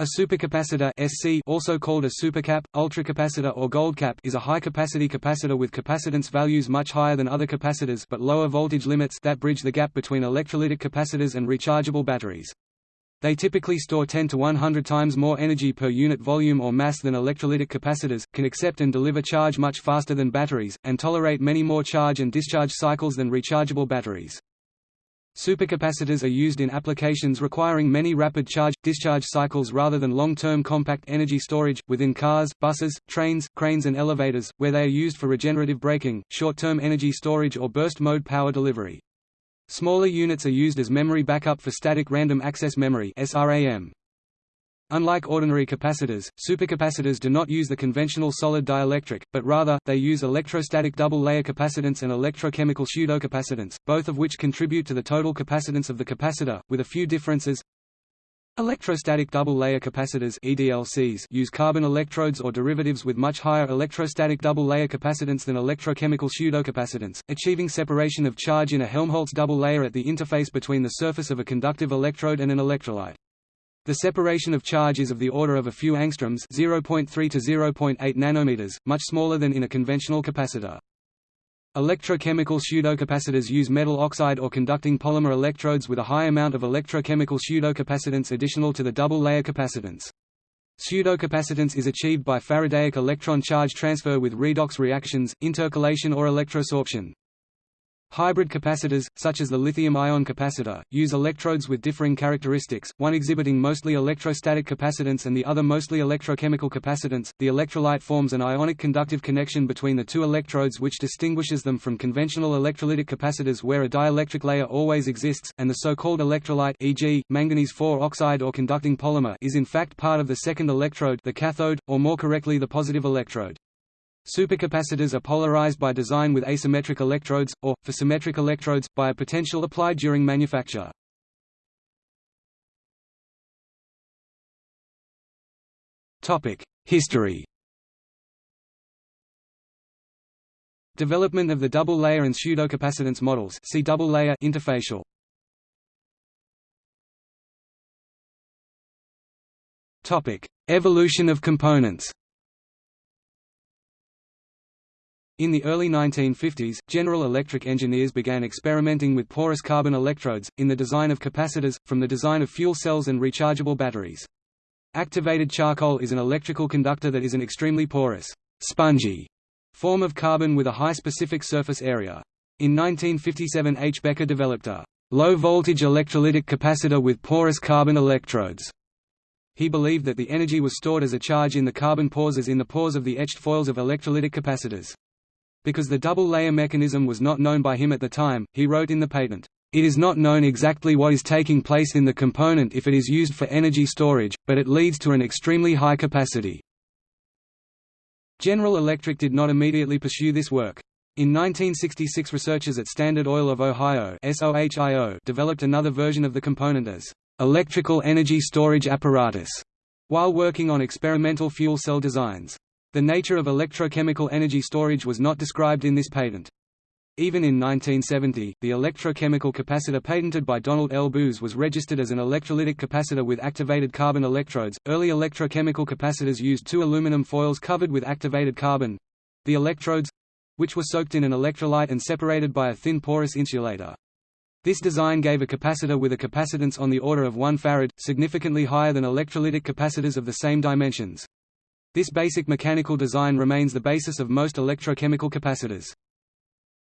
A supercapacitor SC also called a supercap, ultracapacitor or goldcap is a high-capacity capacitor with capacitance values much higher than other capacitors but lower voltage limits that bridge the gap between electrolytic capacitors and rechargeable batteries. They typically store 10 to 100 times more energy per unit volume or mass than electrolytic capacitors, can accept and deliver charge much faster than batteries, and tolerate many more charge and discharge cycles than rechargeable batteries. Supercapacitors are used in applications requiring many rapid charge-discharge cycles rather than long-term compact energy storage, within cars, buses, trains, cranes and elevators, where they are used for regenerative braking, short-term energy storage or burst mode power delivery. Smaller units are used as memory backup for static random access memory SRAM. Unlike ordinary capacitors, supercapacitors do not use the conventional solid dielectric, but rather, they use electrostatic double-layer capacitance and electrochemical pseudocapacitance, both of which contribute to the total capacitance of the capacitor, with a few differences. Electrostatic double-layer capacitors EDLCs use carbon electrodes or derivatives with much higher electrostatic double-layer capacitance than electrochemical pseudocapacitance, achieving separation of charge in a Helmholtz double layer at the interface between the surface of a conductive electrode and an electrolyte. The separation of charge is of the order of a few angstroms 0.3 to 0.8 nanometers, much smaller than in a conventional capacitor. Electrochemical pseudocapacitors use metal oxide or conducting polymer electrodes with a high amount of electrochemical pseudocapacitance additional to the double-layer capacitance. Pseudocapacitance is achieved by Faradaic electron charge transfer with redox reactions, intercalation or electrosorption. Hybrid capacitors, such as the lithium-ion capacitor, use electrodes with differing characteristics, one exhibiting mostly electrostatic capacitance and the other mostly electrochemical capacitance. The electrolyte forms an ionic conductive connection between the two electrodes which distinguishes them from conventional electrolytic capacitors where a dielectric layer always exists, and the so-called electrolyte e.g., manganese 4 oxide or conducting polymer is in fact part of the second electrode the cathode, or more correctly the positive electrode. Supercapacitors are polarized by design with asymmetric electrodes, or, for symmetric electrodes, by a potential applied during manufacture. History Development of the double-layer and pseudocapacitance models see double-layer interfacial. Evolution of components In the early 1950s, General Electric engineers began experimenting with porous carbon electrodes, in the design of capacitors, from the design of fuel cells and rechargeable batteries. Activated charcoal is an electrical conductor that is an extremely porous, spongy form of carbon with a high specific surface area. In 1957 H. Becker developed a low-voltage electrolytic capacitor with porous carbon electrodes. He believed that the energy was stored as a charge in the carbon pores as in the pores of the etched foils of electrolytic capacitors. Because the double-layer mechanism was not known by him at the time, he wrote in the patent, "...it is not known exactly what is taking place in the component if it is used for energy storage, but it leads to an extremely high capacity." General Electric did not immediately pursue this work. In 1966 researchers at Standard Oil of Ohio developed another version of the component as electrical energy storage apparatus, while working on experimental fuel cell designs. The nature of electrochemical energy storage was not described in this patent. Even in 1970, the electrochemical capacitor patented by Donald L. Boos was registered as an electrolytic capacitor with activated carbon electrodes. Early electrochemical capacitors used two aluminum foils covered with activated carbon the electrodes which were soaked in an electrolyte and separated by a thin porous insulator. This design gave a capacitor with a capacitance on the order of 1 farad, significantly higher than electrolytic capacitors of the same dimensions. This basic mechanical design remains the basis of most electrochemical capacitors.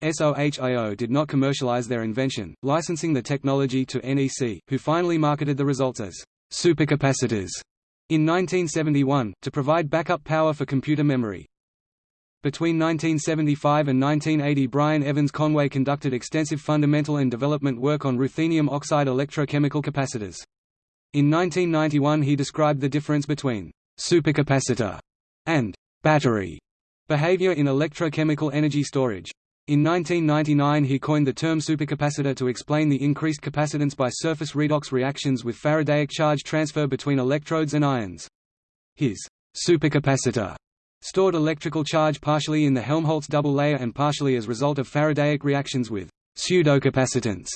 SOHIO did not commercialize their invention, licensing the technology to NEC, who finally marketed the results as supercapacitors in 1971, to provide backup power for computer memory. Between 1975 and 1980 Brian Evans Conway conducted extensive fundamental and development work on ruthenium oxide electrochemical capacitors. In 1991 he described the difference between supercapacitor, and battery behavior in electrochemical energy storage. In 1999 he coined the term supercapacitor to explain the increased capacitance by surface redox reactions with Faradaic charge transfer between electrodes and ions. His supercapacitor stored electrical charge partially in the Helmholtz double layer and partially as result of Faradaic reactions with pseudocapacitance,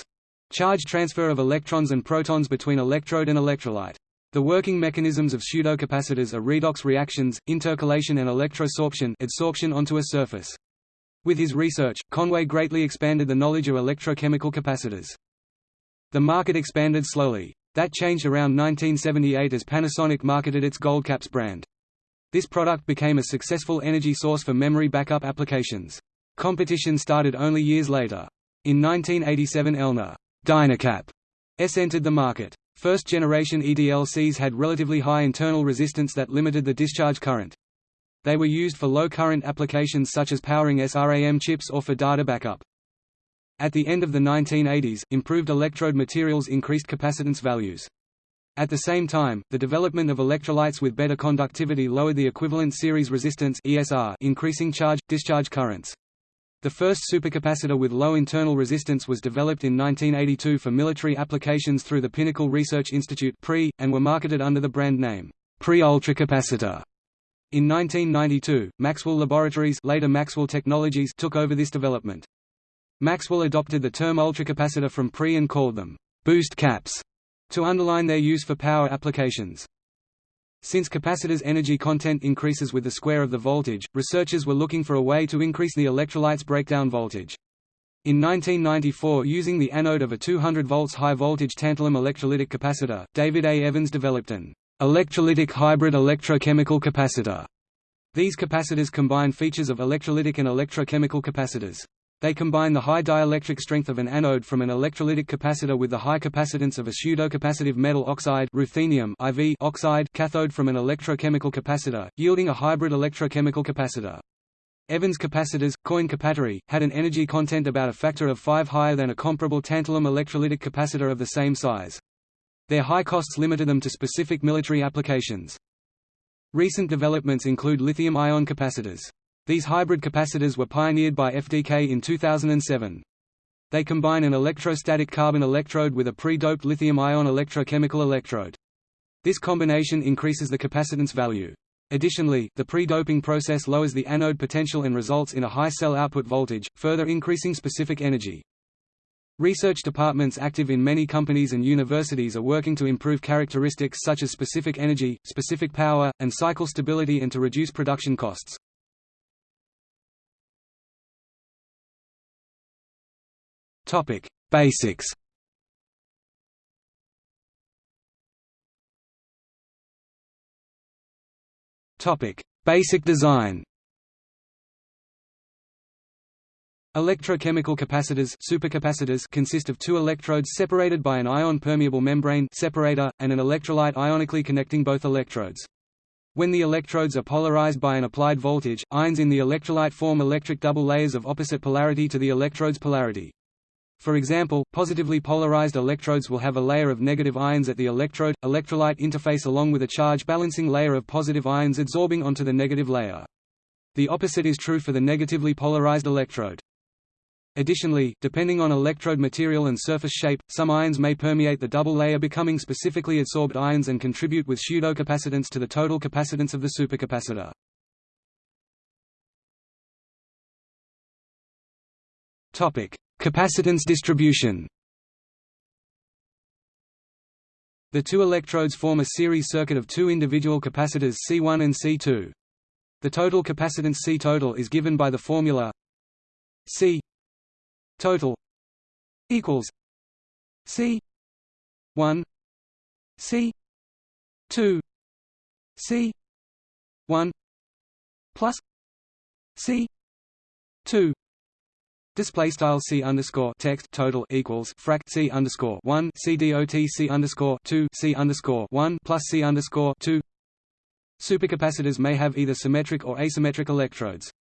charge transfer of electrons and protons between electrode and electrolyte. The working mechanisms of pseudocapacitors are redox reactions, intercalation and electrosorption adsorption onto a surface. With his research, Conway greatly expanded the knowledge of electrochemical capacitors. The market expanded slowly. That changed around 1978 as Panasonic marketed its Goldcaps brand. This product became a successful energy source for memory backup applications. Competition started only years later. In 1987 Elna Dynacap S entered the market. First-generation EDLCs had relatively high internal resistance that limited the discharge current. They were used for low-current applications such as powering SRAM chips or for data backup. At the end of the 1980s, improved electrode materials increased capacitance values. At the same time, the development of electrolytes with better conductivity lowered the equivalent series resistance ESR, increasing charge-discharge currents. The first supercapacitor with low internal resistance was developed in 1982 for military applications through the Pinnacle Research Institute PRI, and were marketed under the brand name PRI ultracapacitor. In 1992, Maxwell Laboratories later Maxwell Technologies took over this development. Maxwell adopted the term ultracapacitor from PRI and called them boost caps to underline their use for power applications. Since capacitors' energy content increases with the square of the voltage, researchers were looking for a way to increase the electrolyte's breakdown voltage. In 1994 using the anode of a 200 volts high-voltage tantalum electrolytic capacitor, David A. Evans developed an electrolytic hybrid electrochemical capacitor. These capacitors combine features of electrolytic and electrochemical capacitors. They combine the high dielectric strength of an anode from an electrolytic capacitor with the high capacitance of a pseudocapacitive metal oxide ruthenium IV oxide cathode from an electrochemical capacitor, yielding a hybrid electrochemical capacitor. Evans capacitors, coin Capattery, had an energy content about a factor of 5 higher than a comparable tantalum electrolytic capacitor of the same size. Their high costs limited them to specific military applications. Recent developments include lithium-ion capacitors. These hybrid capacitors were pioneered by FDK in 2007. They combine an electrostatic carbon electrode with a pre-doped lithium-ion electrochemical electrode. This combination increases the capacitance value. Additionally, the pre-doping process lowers the anode potential and results in a high cell output voltage, further increasing specific energy. Research departments active in many companies and universities are working to improve characteristics such as specific energy, specific power, and cycle stability and to reduce production costs. Topic: Basics. Topic: Basic design. Electrochemical capacitors supercapacitors consist of two electrodes separated by an ion-permeable membrane separator, and an electrolyte ionically connecting both electrodes. When the electrodes are polarized by an applied voltage, ions in the electrolyte form electric double layers of opposite polarity to the electrode's polarity. For example, positively polarized electrodes will have a layer of negative ions at the electrode-electrolyte interface along with a charge-balancing layer of positive ions adsorbing onto the negative layer. The opposite is true for the negatively polarized electrode. Additionally, depending on electrode material and surface shape, some ions may permeate the double layer becoming specifically adsorbed ions and contribute with pseudocapacitance to the total capacitance of the supercapacitor. Topic: Capacitance distribution The two electrodes form a series circuit of two individual capacitors C1 and C2. The total capacitance C total is given by the formula C total equals C 1 C 2 C 1 plus C 2 Display style c underscore text total equals frac c underscore one c dot c underscore two c underscore one plus c underscore two. Supercapacitors may have either symmetric or asymmetric electrodes.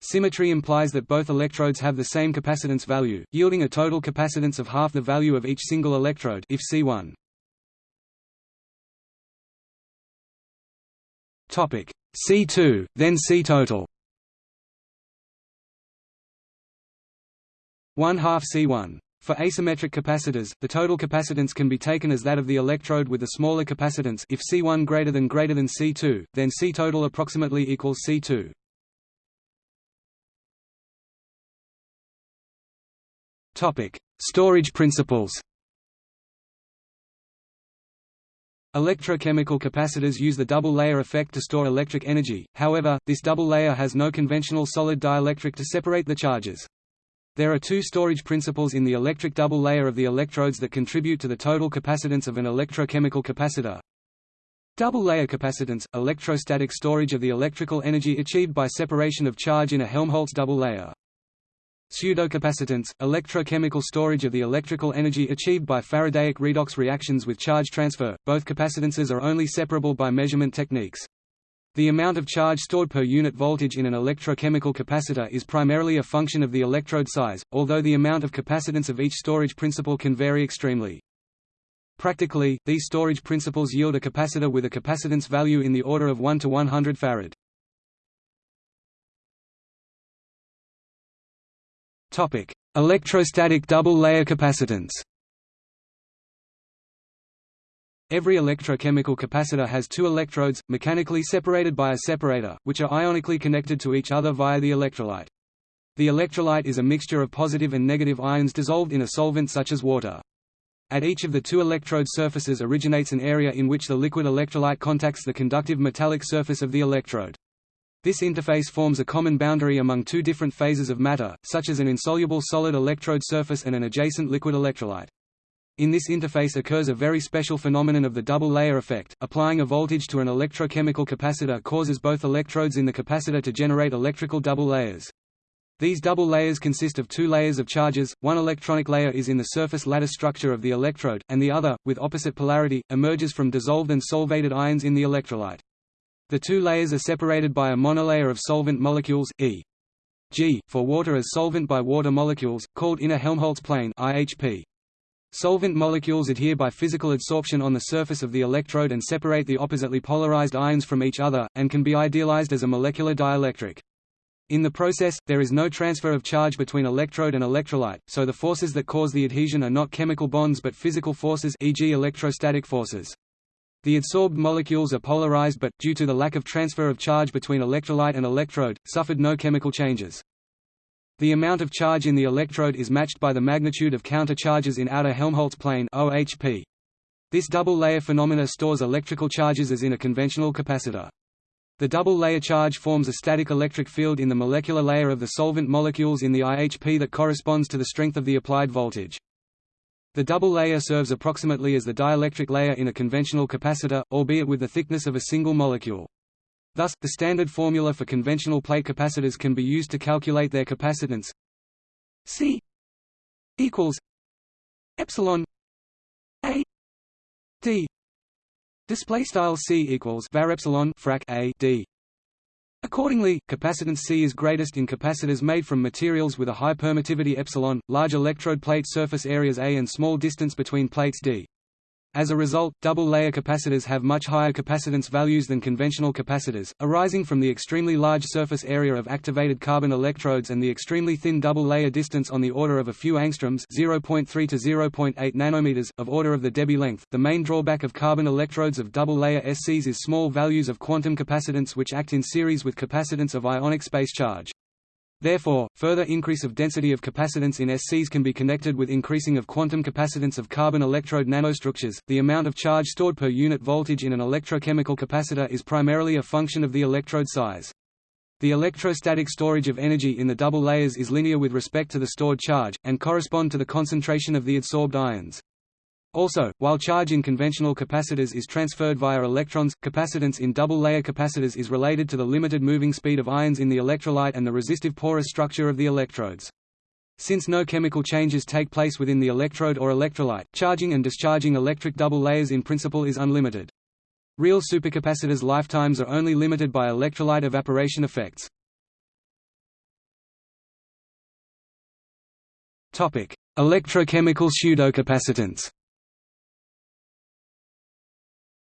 Symmetry implies that both electrodes have the same capacitance value, yielding a total capacitance of half the value of each single electrode if C1. Topic C2, then C total. 1 half C1. For asymmetric capacitors, the total capacitance can be taken as that of the electrode with the smaller capacitance if C1 greater than greater than C2, then C total approximately equals C2. Topic: Storage principles. Electrochemical capacitors use the double layer effect to store electric energy, however, this double layer has no conventional solid dielectric to separate the charges. There are two storage principles in the electric double layer of the electrodes that contribute to the total capacitance of an electrochemical capacitor. Double layer capacitance – electrostatic storage of the electrical energy achieved by separation of charge in a Helmholtz double layer. Pseudocapacitance – electrochemical storage of the electrical energy achieved by Faradaic redox reactions with charge transfer. Both capacitances are only separable by measurement techniques. The amount of charge stored per unit voltage in an electrochemical capacitor is primarily a function of the electrode size, although the amount of capacitance of each storage principle can vary extremely. Practically, these storage principles yield a capacitor with a capacitance value in the order of 1 to 100 farad. Topic: Electrostatic double-layer capacitance. Every electrochemical capacitor has two electrodes, mechanically separated by a separator, which are ionically connected to each other via the electrolyte. The electrolyte is a mixture of positive and negative ions dissolved in a solvent such as water. At each of the two electrode surfaces originates an area in which the liquid electrolyte contacts the conductive metallic surface of the electrode. This interface forms a common boundary among two different phases of matter, such as an insoluble solid electrode surface and an adjacent liquid electrolyte. In this interface occurs a very special phenomenon of the double layer effect. Applying a voltage to an electrochemical capacitor causes both electrodes in the capacitor to generate electrical double layers. These double layers consist of two layers of charges, one electronic layer is in the surface lattice structure of the electrode, and the other, with opposite polarity, emerges from dissolved and solvated ions in the electrolyte. The two layers are separated by a monolayer of solvent molecules, e.g., for water as solvent by water molecules, called inner Helmholtz plane IHP. Solvent molecules adhere by physical adsorption on the surface of the electrode and separate the oppositely polarized ions from each other, and can be idealized as a molecular dielectric. In the process, there is no transfer of charge between electrode and electrolyte, so the forces that cause the adhesion are not chemical bonds but physical forces e.g. electrostatic forces. The adsorbed molecules are polarized but, due to the lack of transfer of charge between electrolyte and electrode, suffered no chemical changes. The amount of charge in the electrode is matched by the magnitude of counter-charges in outer Helmholtz plane OHP. This double-layer phenomena stores electrical charges as in a conventional capacitor. The double-layer charge forms a static electric field in the molecular layer of the solvent molecules in the IHP that corresponds to the strength of the applied voltage. The double layer serves approximately as the dielectric layer in a conventional capacitor, albeit with the thickness of a single molecule. Thus, the standard formula for conventional plate capacitors can be used to calculate their capacitance. C equals epsilon A D display style C equals var epsilon frac A D Accordingly, capacitance C is greatest in capacitors made from materials with a high permittivity epsilon, large electrode plate surface areas A and small distance between plates D. As a result, double-layer capacitors have much higher capacitance values than conventional capacitors, arising from the extremely large surface area of activated carbon electrodes and the extremely thin double-layer distance on the order of a few angstroms (0.3 to 0.8 nanometers) of order of the Debye length. The main drawback of carbon electrodes of double-layer SCs is small values of quantum capacitance which act in series with capacitance of ionic space charge. Therefore, further increase of density of capacitance in SCs can be connected with increasing of quantum capacitance of carbon electrode nanostructures. The amount of charge stored per unit voltage in an electrochemical capacitor is primarily a function of the electrode size. The electrostatic storage of energy in the double layers is linear with respect to the stored charge, and correspond to the concentration of the adsorbed ions. Also, while charge in conventional capacitors is transferred via electrons, capacitance in double-layer capacitors is related to the limited moving speed of ions in the electrolyte and the resistive porous structure of the electrodes. Since no chemical changes take place within the electrode or electrolyte, charging and discharging electric double layers in principle is unlimited. Real supercapacitors' lifetimes are only limited by electrolyte evaporation effects. Electrochemical pseudocapacitance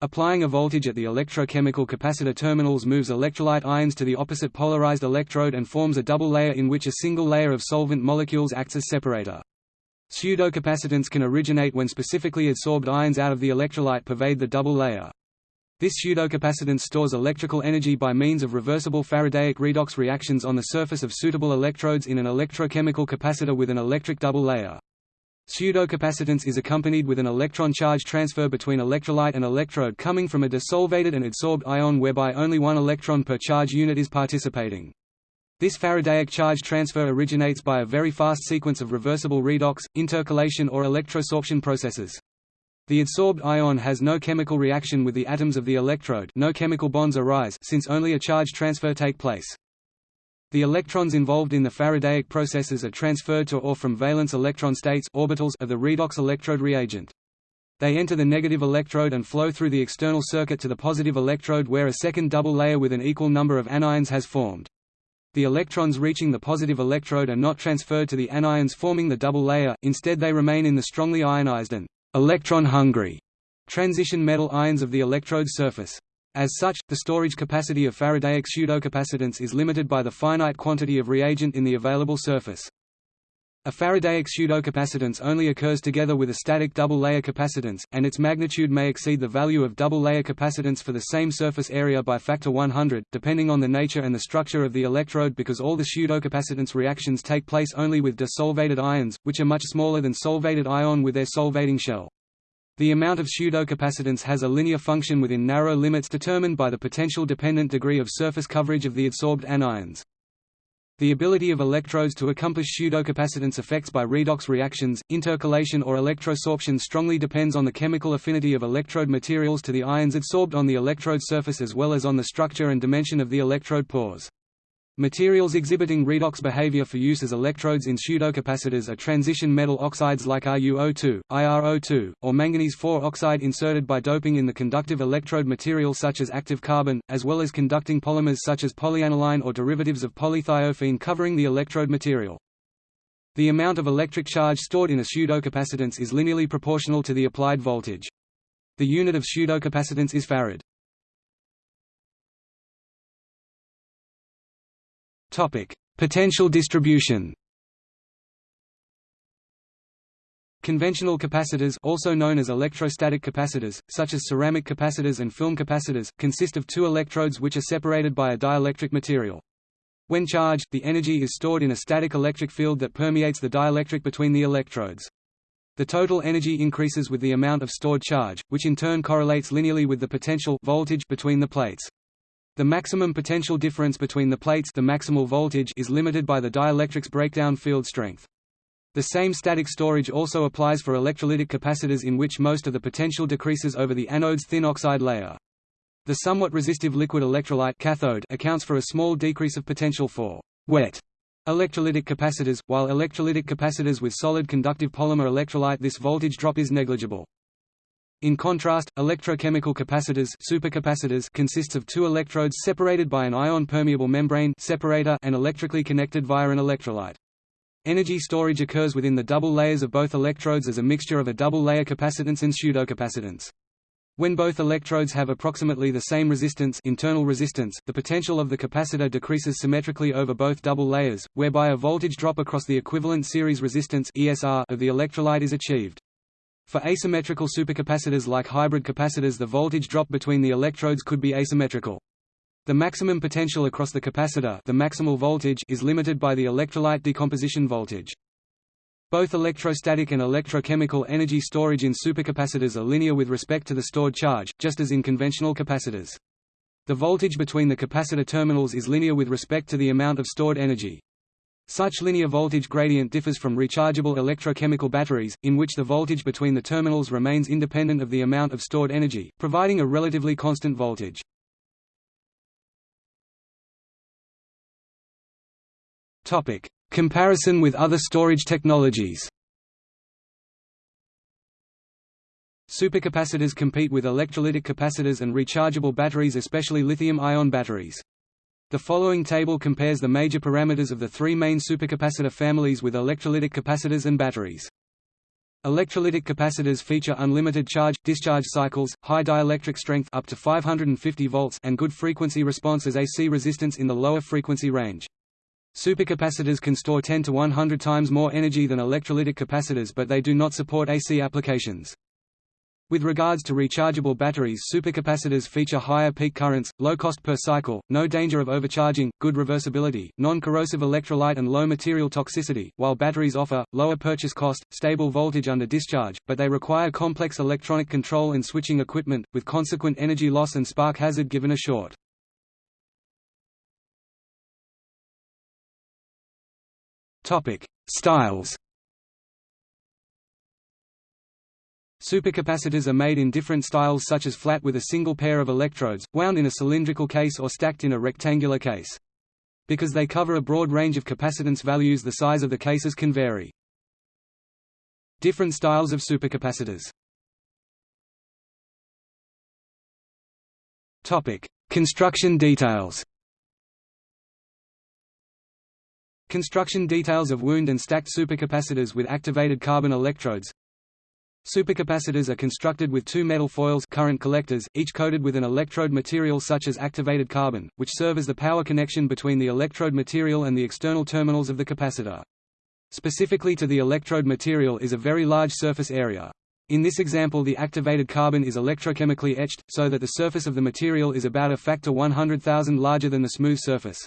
Applying a voltage at the electrochemical capacitor terminals moves electrolyte ions to the opposite polarized electrode and forms a double layer in which a single layer of solvent molecules acts as separator. Pseudocapacitance can originate when specifically adsorbed ions out of the electrolyte pervade the double layer. This pseudocapacitance stores electrical energy by means of reversible Faradaic redox reactions on the surface of suitable electrodes in an electrochemical capacitor with an electric double layer. Pseudocapacitance is accompanied with an electron charge transfer between electrolyte and electrode coming from a desolvated and adsorbed ion whereby only one electron per charge unit is participating. This Faradaic charge transfer originates by a very fast sequence of reversible redox, intercalation or electrosorption processes. The adsorbed ion has no chemical reaction with the atoms of the electrode no chemical bonds arise since only a charge transfer take place. The electrons involved in the Faradaic processes are transferred to or from valence electron states orbitals of the redox electrode reagent. They enter the negative electrode and flow through the external circuit to the positive electrode where a second double layer with an equal number of anions has formed. The electrons reaching the positive electrode are not transferred to the anions forming the double layer, instead they remain in the strongly ionized and electron-hungry transition metal ions of the electrode surface. As such, the storage capacity of Faradaic pseudocapacitance is limited by the finite quantity of reagent in the available surface. A Faradaic pseudocapacitance only occurs together with a static double-layer capacitance, and its magnitude may exceed the value of double-layer capacitance for the same surface area by factor 100, depending on the nature and the structure of the electrode because all the pseudocapacitance reactions take place only with desolvated ions, which are much smaller than solvated ion with their solvating shell. The amount of pseudocapacitance has a linear function within narrow limits determined by the potential-dependent degree of surface coverage of the adsorbed anions. The ability of electrodes to accomplish pseudocapacitance effects by redox reactions, intercalation or electrosorption strongly depends on the chemical affinity of electrode materials to the ions adsorbed on the electrode surface as well as on the structure and dimension of the electrode pores. Materials exhibiting redox behavior for use as electrodes in pseudocapacitors are transition metal oxides like RuO2, IrO2, or manganese-4 oxide inserted by doping in the conductive electrode material such as active carbon, as well as conducting polymers such as polyaniline or derivatives of polythiophene covering the electrode material. The amount of electric charge stored in a pseudocapacitance is linearly proportional to the applied voltage. The unit of pseudocapacitance is farad. Potential distribution. Conventional capacitors also known as electrostatic capacitors, such as ceramic capacitors and film capacitors, consist of two electrodes which are separated by a dielectric material. When charged, the energy is stored in a static electric field that permeates the dielectric between the electrodes. The total energy increases with the amount of stored charge, which in turn correlates linearly with the potential voltage between the plates. The maximum potential difference between the plates the maximal voltage is limited by the dielectric's breakdown field strength. The same static storage also applies for electrolytic capacitors in which most of the potential decreases over the anode's thin oxide layer. The somewhat resistive liquid electrolyte cathode accounts for a small decrease of potential for wet electrolytic capacitors, while electrolytic capacitors with solid conductive polymer electrolyte this voltage drop is negligible. In contrast, electrochemical capacitors supercapacitors consists of two electrodes separated by an ion-permeable membrane separator and electrically connected via an electrolyte. Energy storage occurs within the double layers of both electrodes as a mixture of a double-layer capacitance and pseudocapacitance. When both electrodes have approximately the same resistance internal resistance, the potential of the capacitor decreases symmetrically over both double layers, whereby a voltage drop across the equivalent series resistance ESR of the electrolyte is achieved. For asymmetrical supercapacitors like hybrid capacitors the voltage drop between the electrodes could be asymmetrical. The maximum potential across the capacitor the maximal voltage is limited by the electrolyte decomposition voltage. Both electrostatic and electrochemical energy storage in supercapacitors are linear with respect to the stored charge, just as in conventional capacitors. The voltage between the capacitor terminals is linear with respect to the amount of stored energy. Such linear voltage gradient differs from rechargeable electrochemical batteries, in which the voltage between the terminals remains independent of the amount of stored energy, providing a relatively constant voltage. Topic: Comparison with other storage technologies. Supercapacitors compete with electrolytic capacitors and rechargeable batteries especially lithium-ion batteries. The following table compares the major parameters of the three main supercapacitor families with electrolytic capacitors and batteries. Electrolytic capacitors feature unlimited charge-discharge cycles, high dielectric strength up to 550 volts and good frequency response as AC resistance in the lower frequency range. Supercapacitors can store 10 to 100 times more energy than electrolytic capacitors but they do not support AC applications. With regards to rechargeable batteries supercapacitors feature higher peak currents, low cost per cycle, no danger of overcharging, good reversibility, non-corrosive electrolyte and low material toxicity, while batteries offer, lower purchase cost, stable voltage under discharge, but they require complex electronic control and switching equipment, with consequent energy loss and spark hazard given a short. Styles Supercapacitors are made in different styles such as flat with a single pair of electrodes, wound in a cylindrical case or stacked in a rectangular case. Because they cover a broad range of capacitance values the size of the cases can vary. Different styles of supercapacitors Construction details Construction details of wound and stacked supercapacitors with activated carbon electrodes Supercapacitors are constructed with two metal foils current collectors, each coated with an electrode material such as activated carbon, which serve as the power connection between the electrode material and the external terminals of the capacitor. Specifically to the electrode material is a very large surface area. In this example the activated carbon is electrochemically etched, so that the surface of the material is about a factor 100,000 larger than the smooth surface.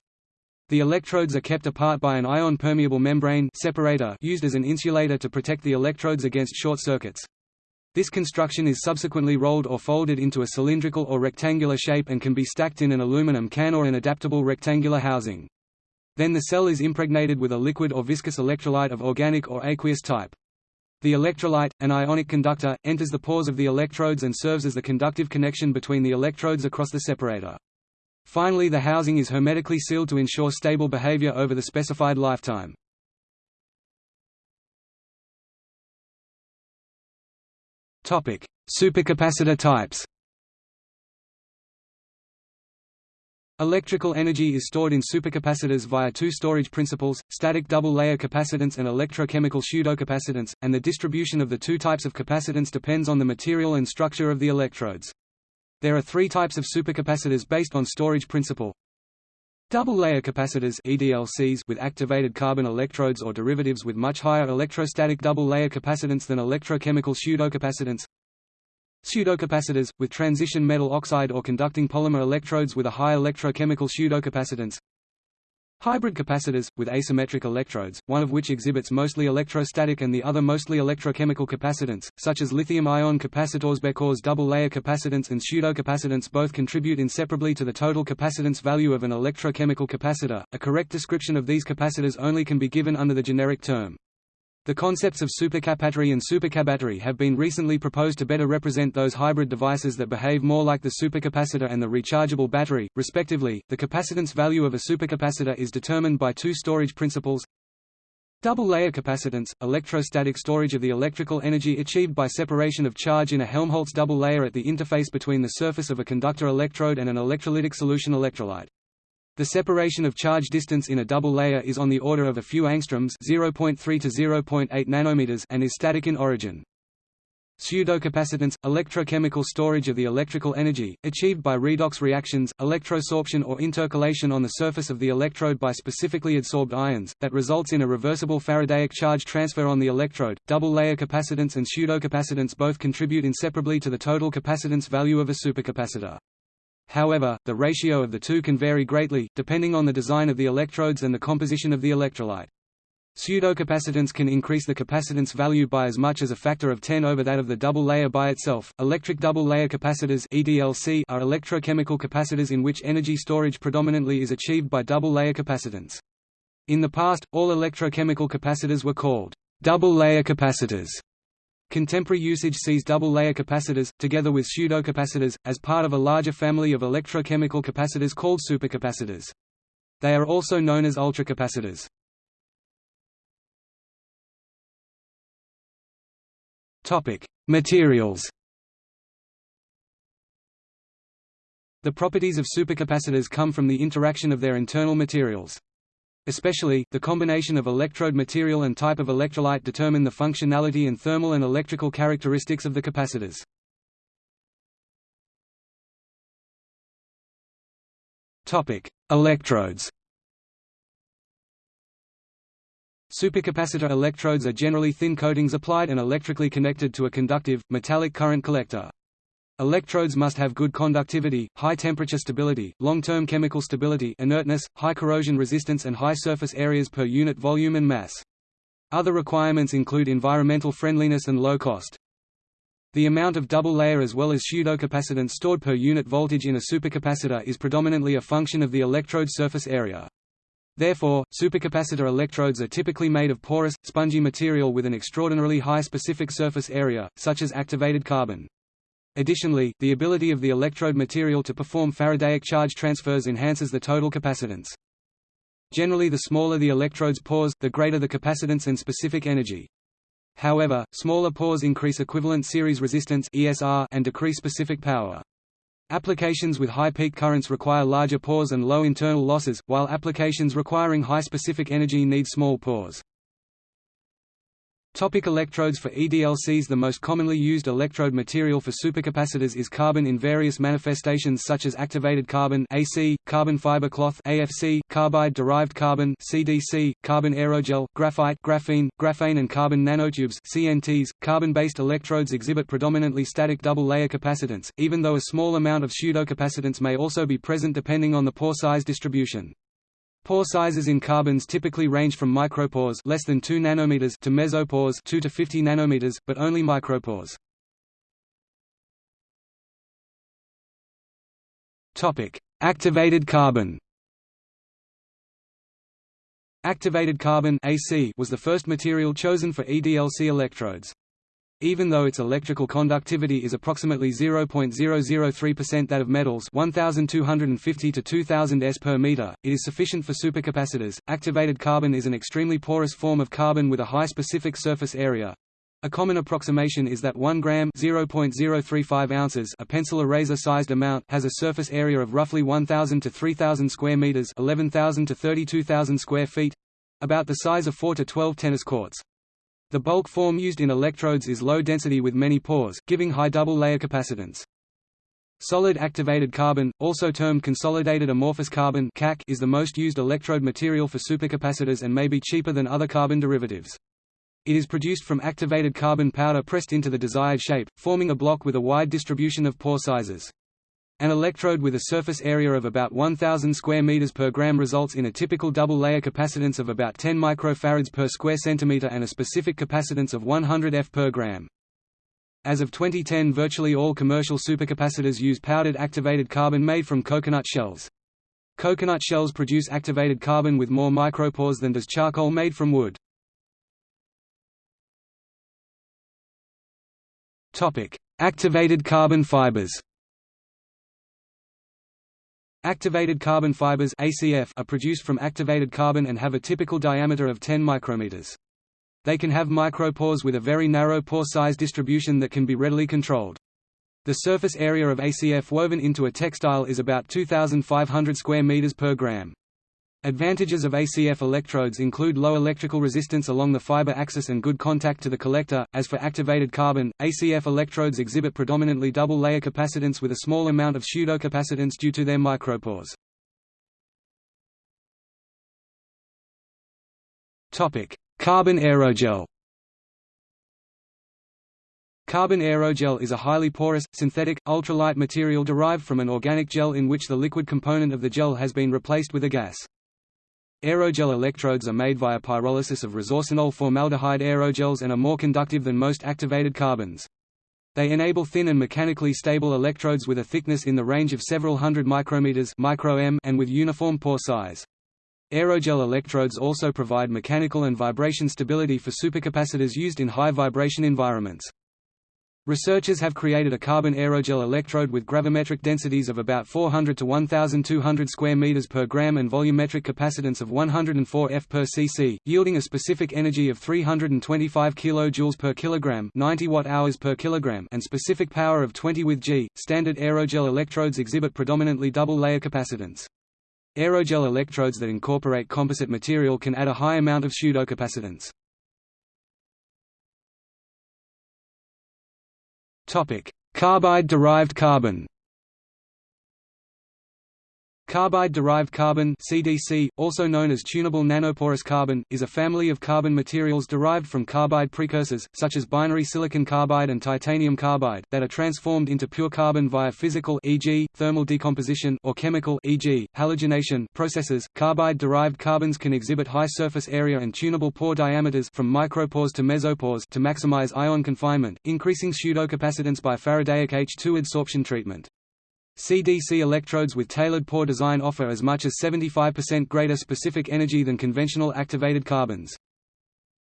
The electrodes are kept apart by an ion-permeable membrane separator used as an insulator to protect the electrodes against short circuits. This construction is subsequently rolled or folded into a cylindrical or rectangular shape and can be stacked in an aluminum can or an adaptable rectangular housing. Then the cell is impregnated with a liquid or viscous electrolyte of organic or aqueous type. The electrolyte, an ionic conductor, enters the pores of the electrodes and serves as the conductive connection between the electrodes across the separator. Finally the housing is hermetically sealed to ensure stable behavior over the specified lifetime. Supercapacitor types Electrical energy is stored in supercapacitors via two storage principles, static double-layer capacitance and electrochemical pseudocapacitance, and the distribution of the two types of capacitance depends on the material and structure of the electrodes. There are three types of supercapacitors based on storage principle. Double-layer capacitors EDLCs with activated carbon electrodes or derivatives with much higher electrostatic double-layer capacitance than electrochemical pseudocapacitance. Pseudocapacitors, with transition metal oxide or conducting polymer electrodes with a high electrochemical pseudocapacitance. Hybrid capacitors, with asymmetric electrodes, one of which exhibits mostly electrostatic and the other mostly electrochemical capacitance, such as lithium-ion capacitors. Because double-layer capacitance and pseudocapacitance both contribute inseparably to the total capacitance value of an electrochemical capacitor. A correct description of these capacitors only can be given under the generic term. The concepts of supercapattery and supercabattery have been recently proposed to better represent those hybrid devices that behave more like the supercapacitor and the rechargeable battery, respectively. The capacitance value of a supercapacitor is determined by two storage principles. Double-layer capacitance, electrostatic storage of the electrical energy achieved by separation of charge in a Helmholtz double layer at the interface between the surface of a conductor electrode and an electrolytic solution electrolyte. The separation of charge distance in a double layer is on the order of a few angstroms 0.3 to 0.8 nanometers and is static in origin. Pseudocapacitance – electrochemical storage of the electrical energy, achieved by redox reactions, electrosorption or intercalation on the surface of the electrode by specifically adsorbed ions, that results in a reversible Faradaic charge transfer on the electrode. Double-layer capacitance and pseudocapacitance both contribute inseparably to the total capacitance value of a supercapacitor. However, the ratio of the two can vary greatly, depending on the design of the electrodes and the composition of the electrolyte. Pseudocapacitance can increase the capacitance value by as much as a factor of 10 over that of the double layer by itself. Electric double layer capacitors (EDLC) are electrochemical capacitors in which energy storage predominantly is achieved by double layer capacitance. In the past, all electrochemical capacitors were called double layer capacitors Contemporary usage sees double-layer capacitors, together with pseudocapacitors, as part of a larger family of electrochemical capacitors called supercapacitors. They are also known as ultracapacitors. Materials The properties of supercapacitors come from the interaction of their internal materials. Especially, the combination of electrode material and type of electrolyte determine the functionality and thermal and electrical characteristics of the capacitors. Topic: Electrodes Supercapacitor electrodes are generally thin coatings applied and electrically connected to a conductive, metallic current collector. Electrodes must have good conductivity, high temperature stability, long-term chemical stability inertness, high corrosion resistance and high surface areas per unit volume and mass. Other requirements include environmental friendliness and low cost. The amount of double layer as well as pseudocapacitance stored per unit voltage in a supercapacitor is predominantly a function of the electrode surface area. Therefore, supercapacitor electrodes are typically made of porous, spongy material with an extraordinarily high specific surface area, such as activated carbon. Additionally, the ability of the electrode material to perform Faradaic charge transfers enhances the total capacitance. Generally the smaller the electrode's pores, the greater the capacitance and specific energy. However, smaller pores increase equivalent series resistance ESR and decrease specific power. Applications with high peak currents require larger pores and low internal losses, while applications requiring high specific energy need small pores. Topic electrodes for EDLCs The most commonly used electrode material for supercapacitors is carbon in various manifestations such as activated carbon AC, carbon fiber cloth AFC, carbide-derived carbon CDC, carbon aerogel, graphite graphene, graphane and carbon nanotubes CNTs. .Carbon-based electrodes exhibit predominantly static double-layer capacitance, even though a small amount of pseudocapacitance may also be present depending on the pore size distribution. Pore sizes in carbons typically range from micropores less than 2 nanometers to mesopores 2 to 50 nanometers, but only micropores. Topic: Activated carbon. Activated carbon AC was the first material chosen for EDLC electrodes. Even though its electrical conductivity is approximately 0.003% that of metals 1250 to 2000 s per meter, it is sufficient for supercapacitors. Activated carbon is an extremely porous form of carbon with a high specific surface area. A common approximation is that 1 gram (0.035 ounces), a pencil eraser-sized amount, has a surface area of roughly 1000 to 3000 square meters, 11000 to 32000 square feet, about the size of 4 to 12 tennis courts. The bulk form used in electrodes is low density with many pores, giving high double-layer capacitance. Solid activated carbon, also termed consolidated amorphous carbon is the most used electrode material for supercapacitors and may be cheaper than other carbon derivatives. It is produced from activated carbon powder pressed into the desired shape, forming a block with a wide distribution of pore sizes. An electrode with a surface area of about 1000 square meters per gram results in a typical double-layer capacitance of about 10 microfarads per square centimeter and a specific capacitance of 100 F per gram. As of 2010 virtually all commercial supercapacitors use powdered activated carbon made from coconut shells. Coconut shells produce activated carbon with more micropores than does charcoal made from wood. Activated carbon fibers Activated carbon fibers ACF are produced from activated carbon and have a typical diameter of 10 micrometers. They can have micropores with a very narrow pore size distribution that can be readily controlled. The surface area of ACF woven into a textile is about 2,500 square meters per gram. Advantages of ACF electrodes include low electrical resistance along the fiber axis and good contact to the collector. As for activated carbon, ACF electrodes exhibit predominantly double layer capacitance with a small amount of pseudocapacitance due to their micropores. Topic: Carbon aerogel. Carbon aerogel is a highly porous, synthetic, ultralight material derived from an organic gel in which the liquid component of the gel has been replaced with a gas. Aerogel electrodes are made via pyrolysis of resorcinol formaldehyde aerogels and are more conductive than most activated carbons. They enable thin and mechanically stable electrodes with a thickness in the range of several hundred micrometers and with uniform pore size. Aerogel electrodes also provide mechanical and vibration stability for supercapacitors used in high vibration environments. Researchers have created a carbon aerogel electrode with gravimetric densities of about 400 to 1200 square meters per gram and volumetric capacitance of 104 F per cc, yielding a specific energy of 325 kilojoules per kilogram, 90 watt-hours per kilogram, and specific power of 20 with G. Standard aerogel electrodes exhibit predominantly double-layer capacitance. Aerogel electrodes that incorporate composite material can add a high amount of pseudocapacitance. Carbide-derived carbon. Carbide-derived carbon CDC, also known as tunable nanoporous carbon, is a family of carbon materials derived from carbide precursors, such as binary silicon carbide and titanium carbide, that are transformed into pure carbon via physical e.g., thermal decomposition or chemical e.g., halogenation processes. Carbide-derived carbons can exhibit high surface area and tunable pore diameters from micropores to mesopores to maximize ion confinement, increasing pseudocapacitance by Faradaic H2 adsorption treatment. CDC electrodes with tailored pore design offer as much as 75% greater specific energy than conventional activated carbons.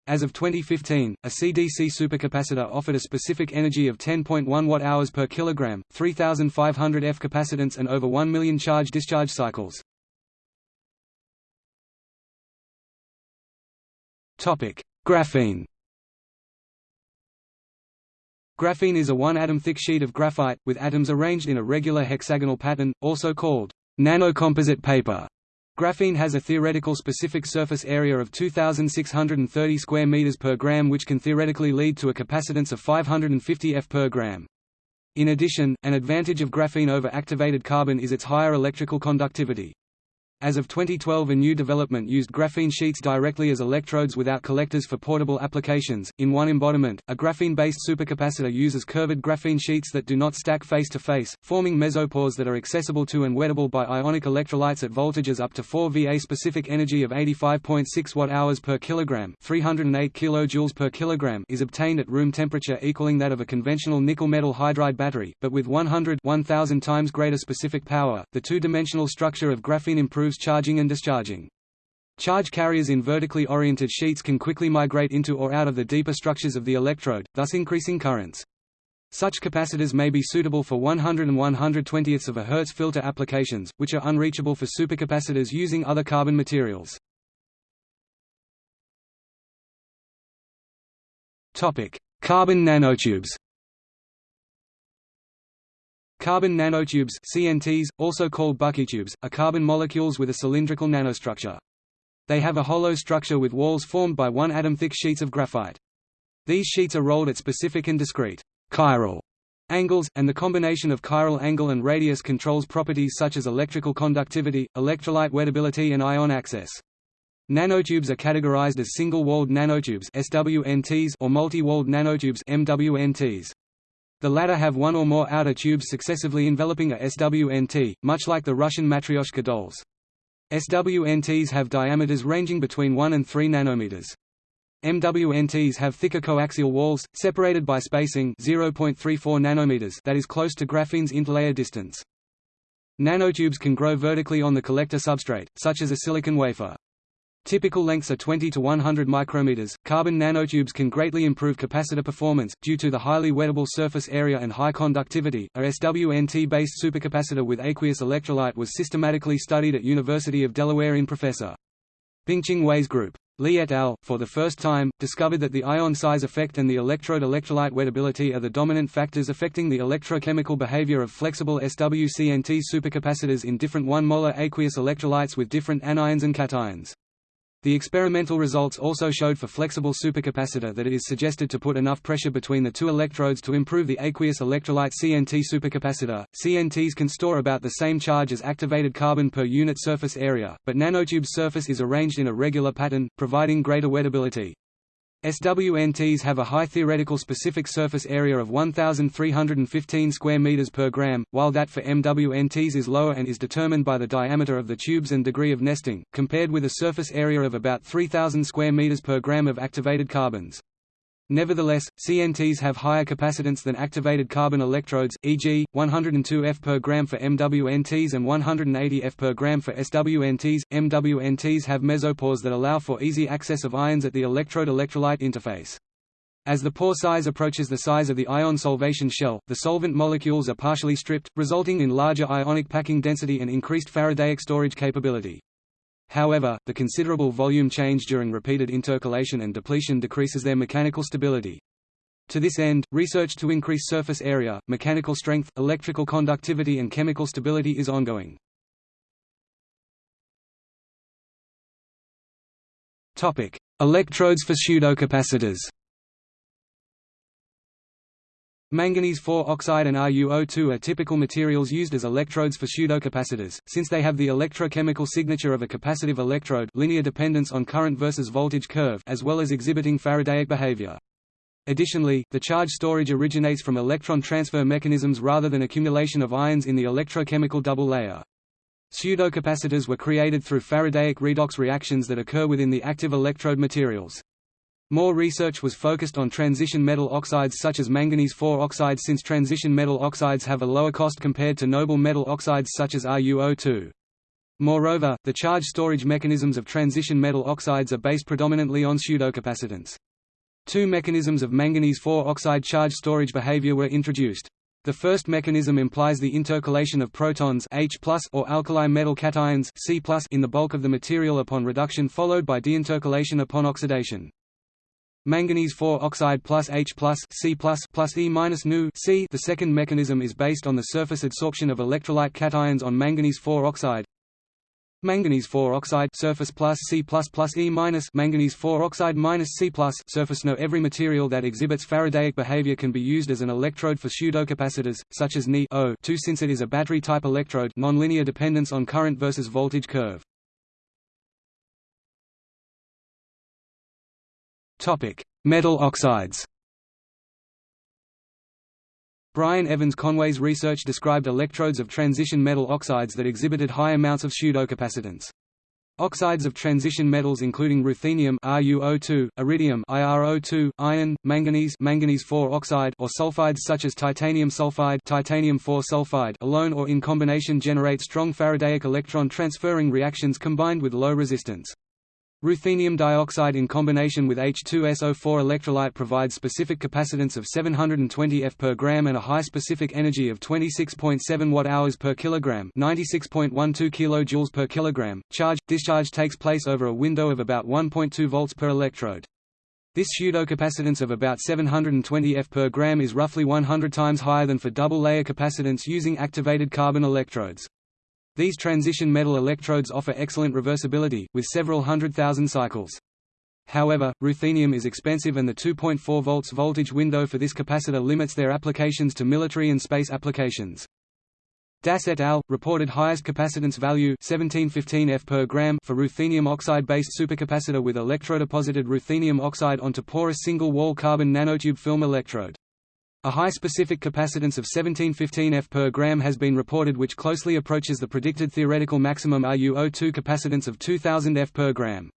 As of 2015, a CDC supercapacitor offered a specific energy of 10.1 watt-hours per kilogram, 3500 F capacitance and over 1 million charge-discharge cycles. Graphene Graphene is a one-atom thick sheet of graphite, with atoms arranged in a regular hexagonal pattern, also called nanocomposite paper. Graphene has a theoretical specific surface area of 2630 square meters per gram which can theoretically lead to a capacitance of 550 F per gram. In addition, an advantage of graphene over activated carbon is its higher electrical conductivity. As of 2012 a new development used graphene sheets directly as electrodes without collectors for portable applications. In one embodiment, a graphene-based supercapacitor uses curved graphene sheets that do not stack face-to-face, forming mesopores that are accessible to and wettable by ionic electrolytes at voltages up to 4 Va. Specific energy of 85.6 watt-hours per kilogram, 308 kilojoules per kilogram is obtained at room temperature equaling that of a conventional nickel metal hydride battery, but with 100 1000 times greater specific power. The two-dimensional structure of graphene improves improves charging and discharging. Charge carriers in vertically oriented sheets can quickly migrate into or out of the deeper structures of the electrode, thus increasing currents. Such capacitors may be suitable for 100 and 120ths of a Hertz filter applications, which are unreachable for supercapacitors using other carbon materials. Carbon nanotubes Carbon nanotubes CNTs, also called buckytubes, are carbon molecules with a cylindrical nanostructure. They have a hollow structure with walls formed by one atom-thick sheets of graphite. These sheets are rolled at specific and discrete chiral angles, and the combination of chiral angle and radius controls properties such as electrical conductivity, electrolyte wettability and ion access. Nanotubes are categorized as single-walled nanotubes SWNTs or multi-walled nanotubes MWNTs. The latter have one or more outer tubes successively enveloping a SWNT, much like the Russian Matryoshka dolls. SWNTs have diameters ranging between 1 and 3 nanometers. MWNTs have thicker coaxial walls, separated by spacing 0.34 nanometers that is close to graphene's interlayer distance. Nanotubes can grow vertically on the collector substrate, such as a silicon wafer. Typical lengths are 20 to 100 micrometers. Carbon nanotubes can greatly improve capacitor performance due to the highly wettable surface area and high conductivity. A SWNT-based supercapacitor with aqueous electrolyte was systematically studied at University of Delaware in Professor Bingqing Wei's group. Li et al., for the first time, discovered that the ion size effect and the electrode-electrolyte wettability are the dominant factors affecting the electrochemical behavior of flexible SWCNT supercapacitors in different 1-molar aqueous electrolytes with different anions and cations. The experimental results also showed for flexible supercapacitor that it is suggested to put enough pressure between the two electrodes to improve the aqueous electrolyte CNT supercapacitor. CNTs can store about the same charge as activated carbon per unit surface area, but nanotube's surface is arranged in a regular pattern, providing greater wettability. SWNTs have a high theoretical specific surface area of 1,315 square meters per gram, while that for MWNTs is lower and is determined by the diameter of the tubes and degree of nesting, compared with a surface area of about 3,000 square meters per gram of activated carbons. Nevertheless, CNTs have higher capacitance than activated carbon electrodes, e.g., 102 F per gram for MWNTs and 180 F per gram for SWNTs. MWNTs have mesopores that allow for easy access of ions at the electrode-electrolyte interface. As the pore size approaches the size of the ion solvation shell, the solvent molecules are partially stripped, resulting in larger ionic packing density and increased Faradaic storage capability. However, the considerable volume change during repeated intercalation and depletion decreases their mechanical stability. To this end, research to increase surface area, mechanical strength, electrical conductivity and chemical stability is ongoing. Electrodes for pseudocapacitors. Manganese 4 oxide and RuO2 are typical materials used as electrodes for pseudocapacitors, since they have the electrochemical signature of a capacitive electrode linear dependence on current versus voltage curve as well as exhibiting Faradaic behavior. Additionally, the charge storage originates from electron transfer mechanisms rather than accumulation of ions in the electrochemical double layer. Pseudocapacitors were created through Faradaic redox reactions that occur within the active electrode materials. More research was focused on transition metal oxides such as manganese 4 oxide since transition metal oxides have a lower cost compared to noble metal oxides such as RuO2. Moreover, the charge storage mechanisms of transition metal oxides are based predominantly on pseudocapacitance. Two mechanisms of manganese 4 oxide charge storage behavior were introduced. The first mechanism implies the intercalation of protons H or alkali metal cations C in the bulk of the material upon reduction followed by deintercalation upon oxidation. Manganese 4 oxide plus H plus C plus plus E minus Nu C. The second mechanism is based on the surface adsorption of electrolyte cations on manganese 4 oxide. Manganese 4 oxide surface plus C plus plus E minus manganese 4 oxide minus C plus surface. No, every material that exhibits Faradaic behavior can be used as an electrode for pseudocapacitors, such as Ni 2 since it is a battery type electrode. Nonlinear dependence on current versus voltage curve. Metal oxides. Brian Evans Conway's research described electrodes of transition metal oxides that exhibited high amounts of pseudocapacitance. Oxides of transition metals including ruthenium RuO2, iridium IrO2, iron, manganese manganese 4 oxide or sulfides such as titanium sulfide titanium 4 sulfide alone or in combination generate strong Faradaic electron transferring reactions combined with low resistance. Ruthenium dioxide in combination with H2SO4 electrolyte provides specific capacitance of 720 F per gram and a high specific energy of 26.7 watt-hours per kilogram, 96.12 kilojoules per kilogram. Charge discharge takes place over a window of about 1.2 volts per electrode. This pseudocapacitance of about 720 F per gram is roughly 100 times higher than for double-layer capacitance using activated carbon electrodes. These transition metal electrodes offer excellent reversibility, with several hundred thousand cycles. However, ruthenium is expensive and the 2.4 volts voltage window for this capacitor limits their applications to military and space applications. Das et al. reported highest capacitance value 1715 F per gram for ruthenium oxide-based supercapacitor with electrodeposited ruthenium oxide onto porous single-wall carbon nanotube film electrode. A high specific capacitance of 1715 F per gram has been reported which closely approaches the predicted theoretical maximum RuO2 capacitance of 2000 F per gram.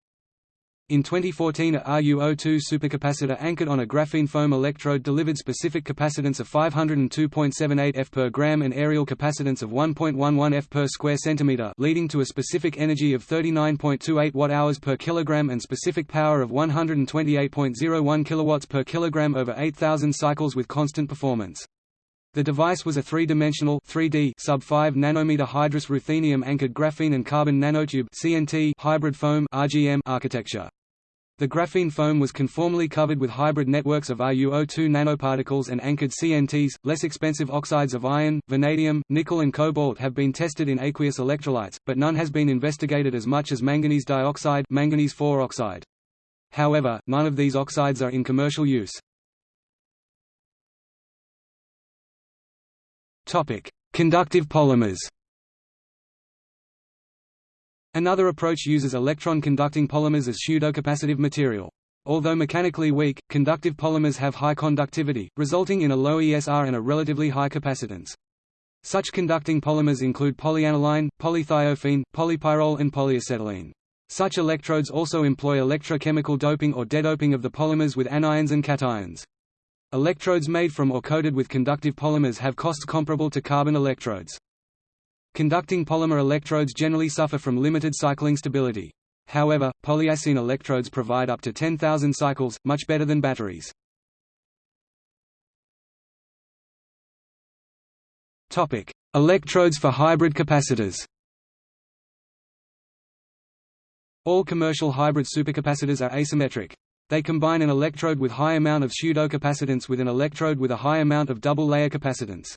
In 2014 a RuO2 supercapacitor anchored on a graphene foam electrode delivered specific capacitance of 502.78 F per gram and areal capacitance of 1.11 F per square centimeter leading to a specific energy of 39.28 watt-hours per kilogram and specific power of 128.01 kilowatts per kilogram over 8000 cycles with constant performance. The device was a three-dimensional 3D sub-5 nanometer hydrous ruthenium anchored graphene and carbon nanotube CNT hybrid foam RGM architecture. The graphene foam was conformally covered with hybrid networks of RuO2 nanoparticles and anchored CNTs. Less expensive oxides of iron, vanadium, nickel, and cobalt have been tested in aqueous electrolytes, but none has been investigated as much as manganese dioxide, manganese 4 oxide. However, none of these oxides are in commercial use. Topic: Conductive polymers. Another approach uses electron-conducting polymers as pseudocapacitive material. Although mechanically weak, conductive polymers have high conductivity, resulting in a low ESR and a relatively high capacitance. Such conducting polymers include polyaniline, polythiophene, polypyrrole and polyacetylene. Such electrodes also employ electrochemical doping or dedoping of the polymers with anions and cations. Electrodes made from or coated with conductive polymers have costs comparable to carbon electrodes. Conducting polymer electrodes generally suffer from limited cycling stability. However, polyacene electrodes provide up to 10,000 cycles, much better than batteries. Topic: Electrodes for hybrid capacitors. All commercial hybrid supercapacitors are asymmetric. They combine an electrode with high amount of pseudocapacitance with an electrode with a high amount of double-layer capacitance.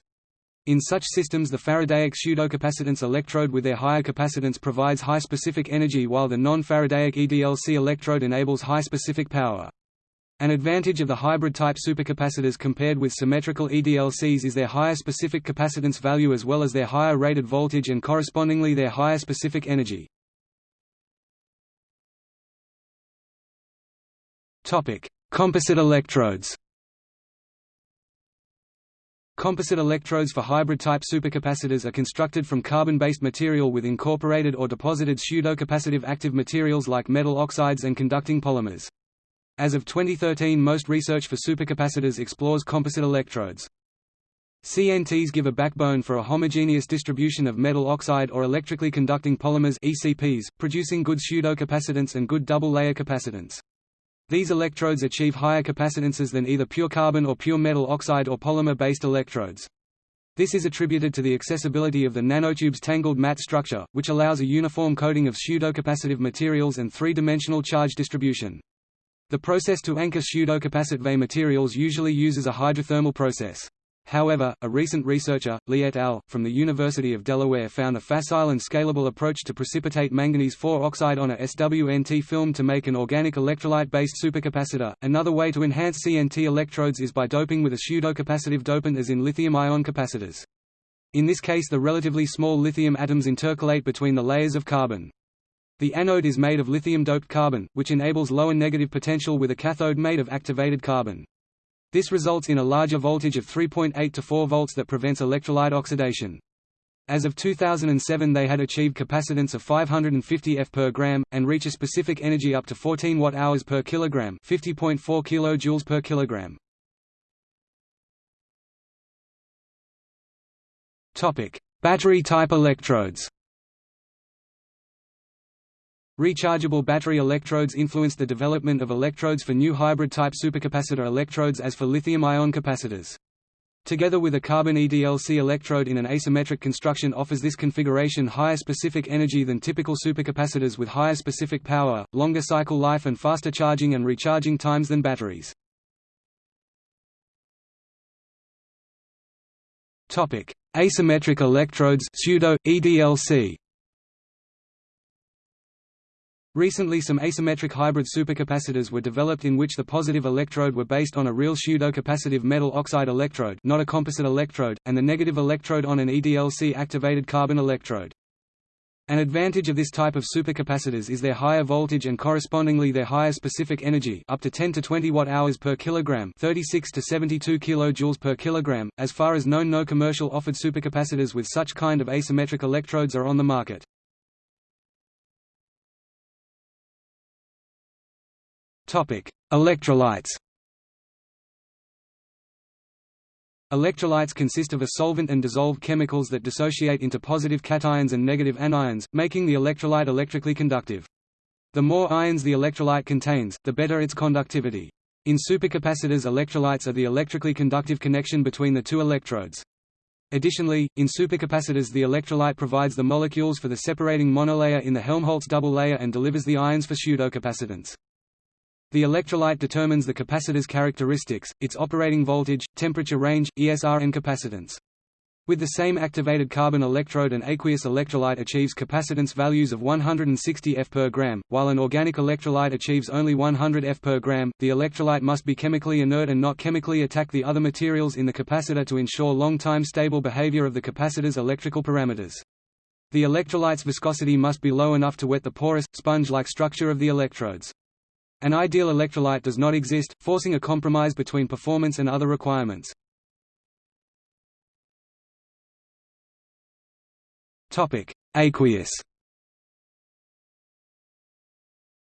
In such systems the Faradaic pseudocapacitance electrode with their higher capacitance provides high specific energy while the non-Faradaic EDLC electrode enables high specific power. An advantage of the hybrid-type supercapacitors compared with symmetrical EDLCs is their higher specific capacitance value as well as their higher rated voltage and correspondingly their higher specific energy. Composite electrodes Composite electrodes for hybrid-type supercapacitors are constructed from carbon-based material with incorporated or deposited pseudo-capacitive active materials like metal oxides and conducting polymers. As of 2013 most research for supercapacitors explores composite electrodes. CNTs give a backbone for a homogeneous distribution of metal oxide or electrically conducting polymers ECPs, producing good pseudo-capacitance and good double-layer capacitance. These electrodes achieve higher capacitances than either pure carbon or pure metal oxide or polymer-based electrodes. This is attributed to the accessibility of the nanotube's tangled mat structure, which allows a uniform coating of pseudo-capacitive materials and three-dimensional charge distribution. The process to anchor pseudo-capacitive materials usually uses a hydrothermal process. However, a recent researcher, Lee et al., from the University of Delaware found a facile and scalable approach to precipitate manganese 4 oxide on a SWNT film to make an organic electrolyte-based supercapacitor. Another way to enhance CNT electrodes is by doping with a pseudo-capacitive dopant as in lithium-ion capacitors. In this case the relatively small lithium atoms intercalate between the layers of carbon. The anode is made of lithium-doped carbon, which enables lower negative potential with a cathode made of activated carbon. This results in a larger voltage of 3.8 to 4 volts that prevents electrolyte oxidation. As of 2007 they had achieved capacitance of 550 F per gram, and reach a specific energy up to 14 watt-hours per kilogram 50.4 kilojoules per kilogram. Battery-type electrodes Rechargeable battery electrodes influenced the development of electrodes for new hybrid-type supercapacitor electrodes as for lithium-ion capacitors. Together with a carbon EDLC electrode in an asymmetric construction offers this configuration higher specific energy than typical supercapacitors with higher specific power, longer cycle life and faster charging and recharging times than batteries. Asymmetric electrodes pseudo, EDLC Recently some asymmetric hybrid supercapacitors were developed in which the positive electrode were based on a real pseudo-capacitive metal oxide electrode not a composite electrode, and the negative electrode on an EDLC-activated carbon electrode. An advantage of this type of supercapacitors is their higher voltage and correspondingly their higher specific energy up to 10 to 20 watt-hours per kilogram 36 to 72 kilojoules per kilogram. As far as known no commercial offered supercapacitors with such kind of asymmetric electrodes are on the market. Electrolytes. Electrolytes consist of a solvent and dissolved chemicals that dissociate into positive cations and negative anions, making the electrolyte electrically conductive. The more ions the electrolyte contains, the better its conductivity. In supercapacitors electrolytes are the electrically conductive connection between the two electrodes. Additionally, in supercapacitors the electrolyte provides the molecules for the separating monolayer in the Helmholtz double layer and delivers the ions for pseudocapacitance. The electrolyte determines the capacitor's characteristics, its operating voltage, temperature range, ESR and capacitance. With the same activated carbon electrode an aqueous electrolyte achieves capacitance values of 160 F per gram, while an organic electrolyte achieves only 100 F per gram. The electrolyte must be chemically inert and not chemically attack the other materials in the capacitor to ensure long-time stable behavior of the capacitor's electrical parameters. The electrolyte's viscosity must be low enough to wet the porous, sponge-like structure of the electrodes. An ideal electrolyte does not exist, forcing a compromise between performance and other requirements. Aqueous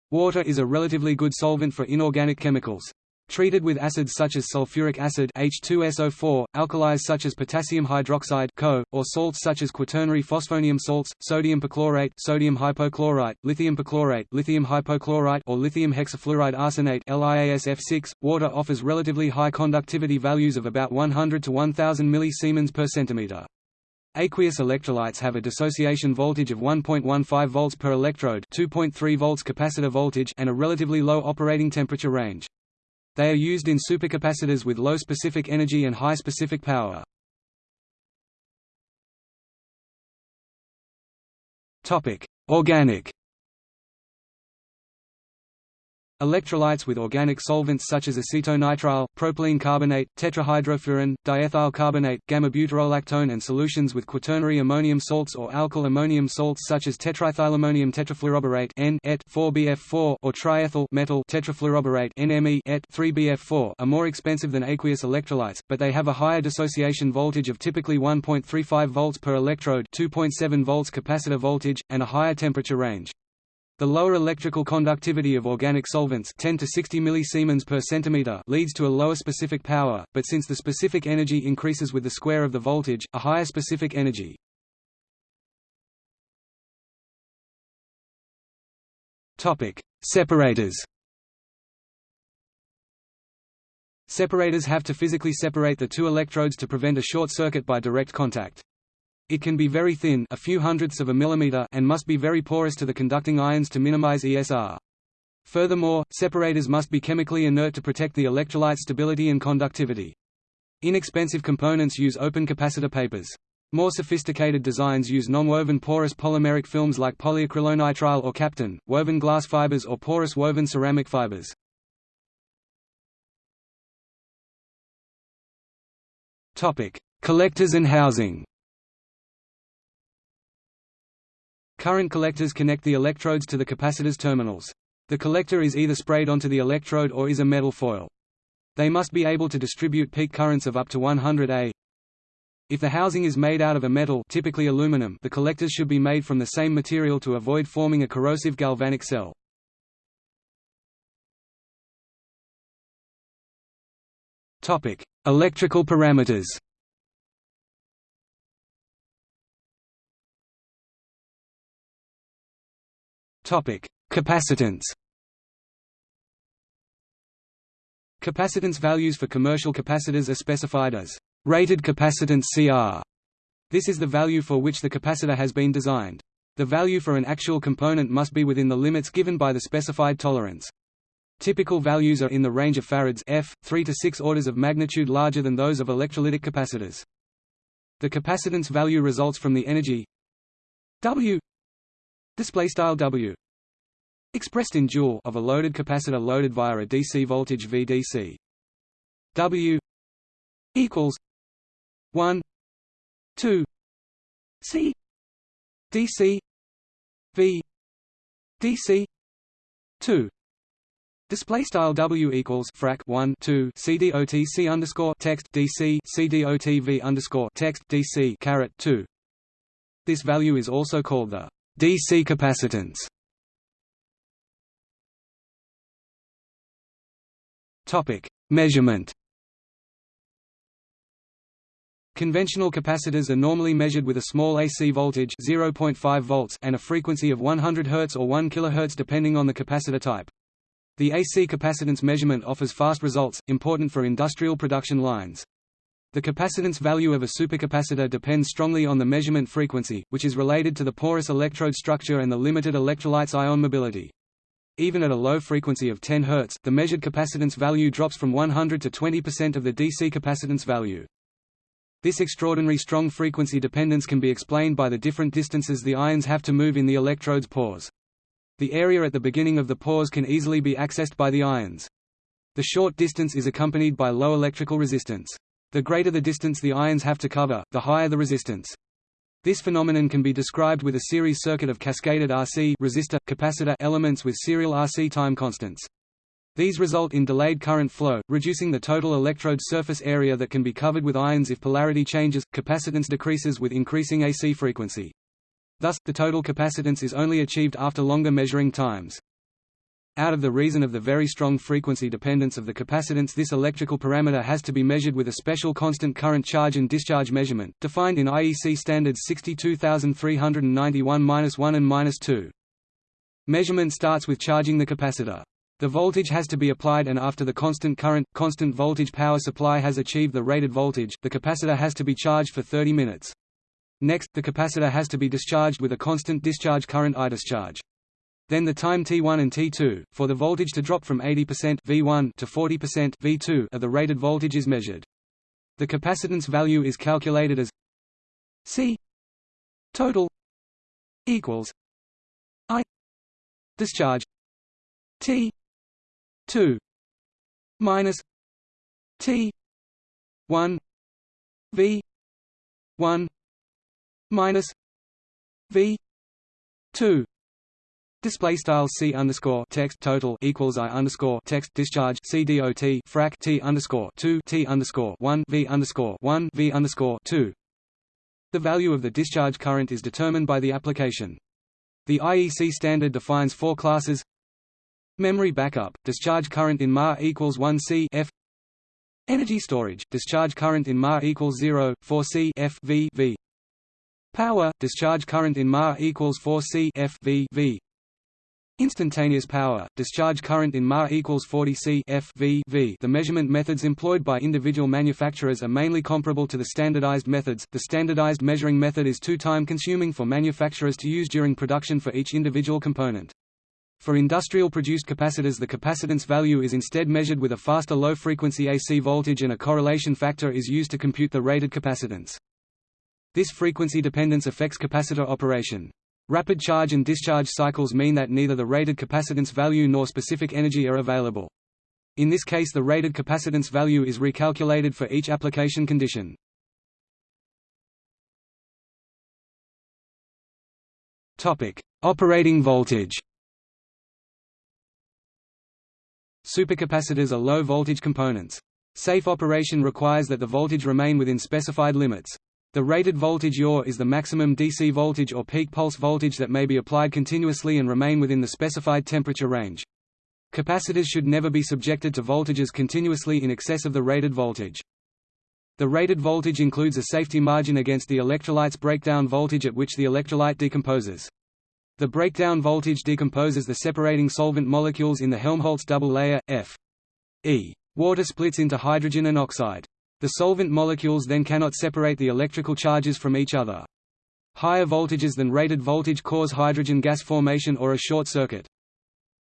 Water is a relatively good solvent for inorganic chemicals. Treated with acids such as sulfuric acid H2SO4, alkalis such as potassium hydroxide (CO), or salts such as quaternary phosphonium salts, sodium perchlorate, sodium hypochlorite, lithium perchlorate, lithium hypochlorite, or lithium hexafluoride arsenate (LiAsF6), water offers relatively high conductivity values of about 100 to 1000 millisiemens per centimeter. Aqueous electrolytes have a dissociation voltage of 1.15 volts per electrode, 2.3 volts capacitor voltage, and a relatively low operating temperature range. They are used in supercapacitors with low specific energy and high specific power. Organic Electrolytes with organic solvents such as acetonitrile, propylene carbonate, tetrahydrofuran, diethyl carbonate, gamma-butyrolactone and solutions with quaternary ammonium salts or alkyl ammonium salts such as tetraethylammonium tetrafluoroborate N 4BF4 or triethyl metal tetrafluoroborate NME 3BF4 are more expensive than aqueous electrolytes, but they have a higher dissociation voltage of typically 1.35 volts per electrode 2.7 volts capacitor voltage, and a higher temperature range. The lower electrical conductivity of organic solvents 10 to 60 millisiemens per centimeter leads to a lower specific power, but since the specific energy increases with the square of the voltage, a higher specific energy. Topic: Separators. Separators have to physically separate the two electrodes to prevent a short circuit by direct contact. It can be very thin a few hundredths of a millimeter and must be very porous to the conducting ions to minimize ESR. Furthermore, separators must be chemically inert to protect the electrolyte stability and conductivity. Inexpensive components use open capacitor papers. More sophisticated designs use non-woven porous polymeric films like polyacrylonitrile or Kapton, woven glass fibers or porous woven ceramic fibers. Collectors and housing Current collectors connect the electrodes to the capacitor's terminals. The collector is either sprayed onto the electrode or is a metal foil. They must be able to distribute peak currents of up to 100 A. If the housing is made out of a metal typically aluminum, the collectors should be made from the same material to avoid forming a corrosive galvanic cell. Electrical parameters. Topic: Capacitance. Capacitance values for commercial capacitors are specified as rated capacitance CR. This is the value for which the capacitor has been designed. The value for an actual component must be within the limits given by the specified tolerance. Typical values are in the range of farads f, 3 to 6 orders of magnitude larger than those of electrolytic capacitors. The capacitance value results from the energy W display style W. Expressed in joule of a loaded capacitor loaded via a DC voltage VDC W equals 1 2 C DC V DC 2 Display style W equals frac 1 2 CDOTC underscore text DC CDOTV underscore text DC caret 2 This value is also called the DC capacitance. Topic: Measurement. Conventional capacitors are normally measured with a small AC voltage 0.5 volts and a frequency of 100 Hz or 1 kHz depending on the capacitor type. The AC capacitance measurement offers fast results, important for industrial production lines. The capacitance value of a supercapacitor depends strongly on the measurement frequency, which is related to the porous electrode structure and the limited electrolyte's ion mobility. Even at a low frequency of 10 Hz, the measured capacitance value drops from 100 to 20% of the DC capacitance value. This extraordinary strong frequency dependence can be explained by the different distances the ions have to move in the electrode's pores. The area at the beginning of the pores can easily be accessed by the ions. The short distance is accompanied by low electrical resistance. The greater the distance the ions have to cover, the higher the resistance. This phenomenon can be described with a series circuit of cascaded RC resistor, capacitor elements with serial RC time constants. These result in delayed current flow, reducing the total electrode surface area that can be covered with ions if polarity changes. Capacitance decreases with increasing AC frequency. Thus, the total capacitance is only achieved after longer measuring times. Out of the reason of the very strong frequency dependence of the capacitance this electrical parameter has to be measured with a special constant current charge and discharge measurement, defined in IEC standards 62391-1 and 2. Measurement starts with charging the capacitor. The voltage has to be applied and after the constant current, constant voltage power supply has achieved the rated voltage, the capacitor has to be charged for 30 minutes. Next, the capacitor has to be discharged with a constant discharge current I discharge. Then the time T1 and T2, for the voltage to drop from 80% V1 to 40% V2 of the rated voltage is measured. The capacitance value is calculated as C total equals I discharge T 2 minus T one V one minus V two Display style c underscore text total equals i underscore text discharge c dot frac t underscore two t underscore one v underscore one v underscore two. The value of the discharge current is determined by the application. The IEC standard defines four classes: memory backup, discharge current in mAh equals 1 C F. Energy storage, discharge current in mAh equals 0, 4 C F v v. Power, discharge current in mAh equals 4 C F v v. Instantaneous power, discharge current in Ma equals 40 C F v v. The measurement methods employed by individual manufacturers are mainly comparable to the standardized methods. The standardized measuring method is too time consuming for manufacturers to use during production for each individual component. For industrial produced capacitors the capacitance value is instead measured with a faster low-frequency AC voltage and a correlation factor is used to compute the rated capacitance. This frequency dependence affects capacitor operation. Rapid charge and discharge cycles mean that neither the rated capacitance value nor specific energy are available. In this case the rated capacitance value is recalculated for each application condition. Operating voltage Supercapacitors are low-voltage components. Safe operation requires that the voltage remain within specified limits. The rated voltage yaw is the maximum DC voltage or peak pulse voltage that may be applied continuously and remain within the specified temperature range. Capacitors should never be subjected to voltages continuously in excess of the rated voltage. The rated voltage includes a safety margin against the electrolyte's breakdown voltage at which the electrolyte decomposes. The breakdown voltage decomposes the separating solvent molecules in the Helmholtz double layer, F. E. Water splits into hydrogen and oxide. The solvent molecules then cannot separate the electrical charges from each other. Higher voltages than rated voltage cause hydrogen gas formation or a short circuit.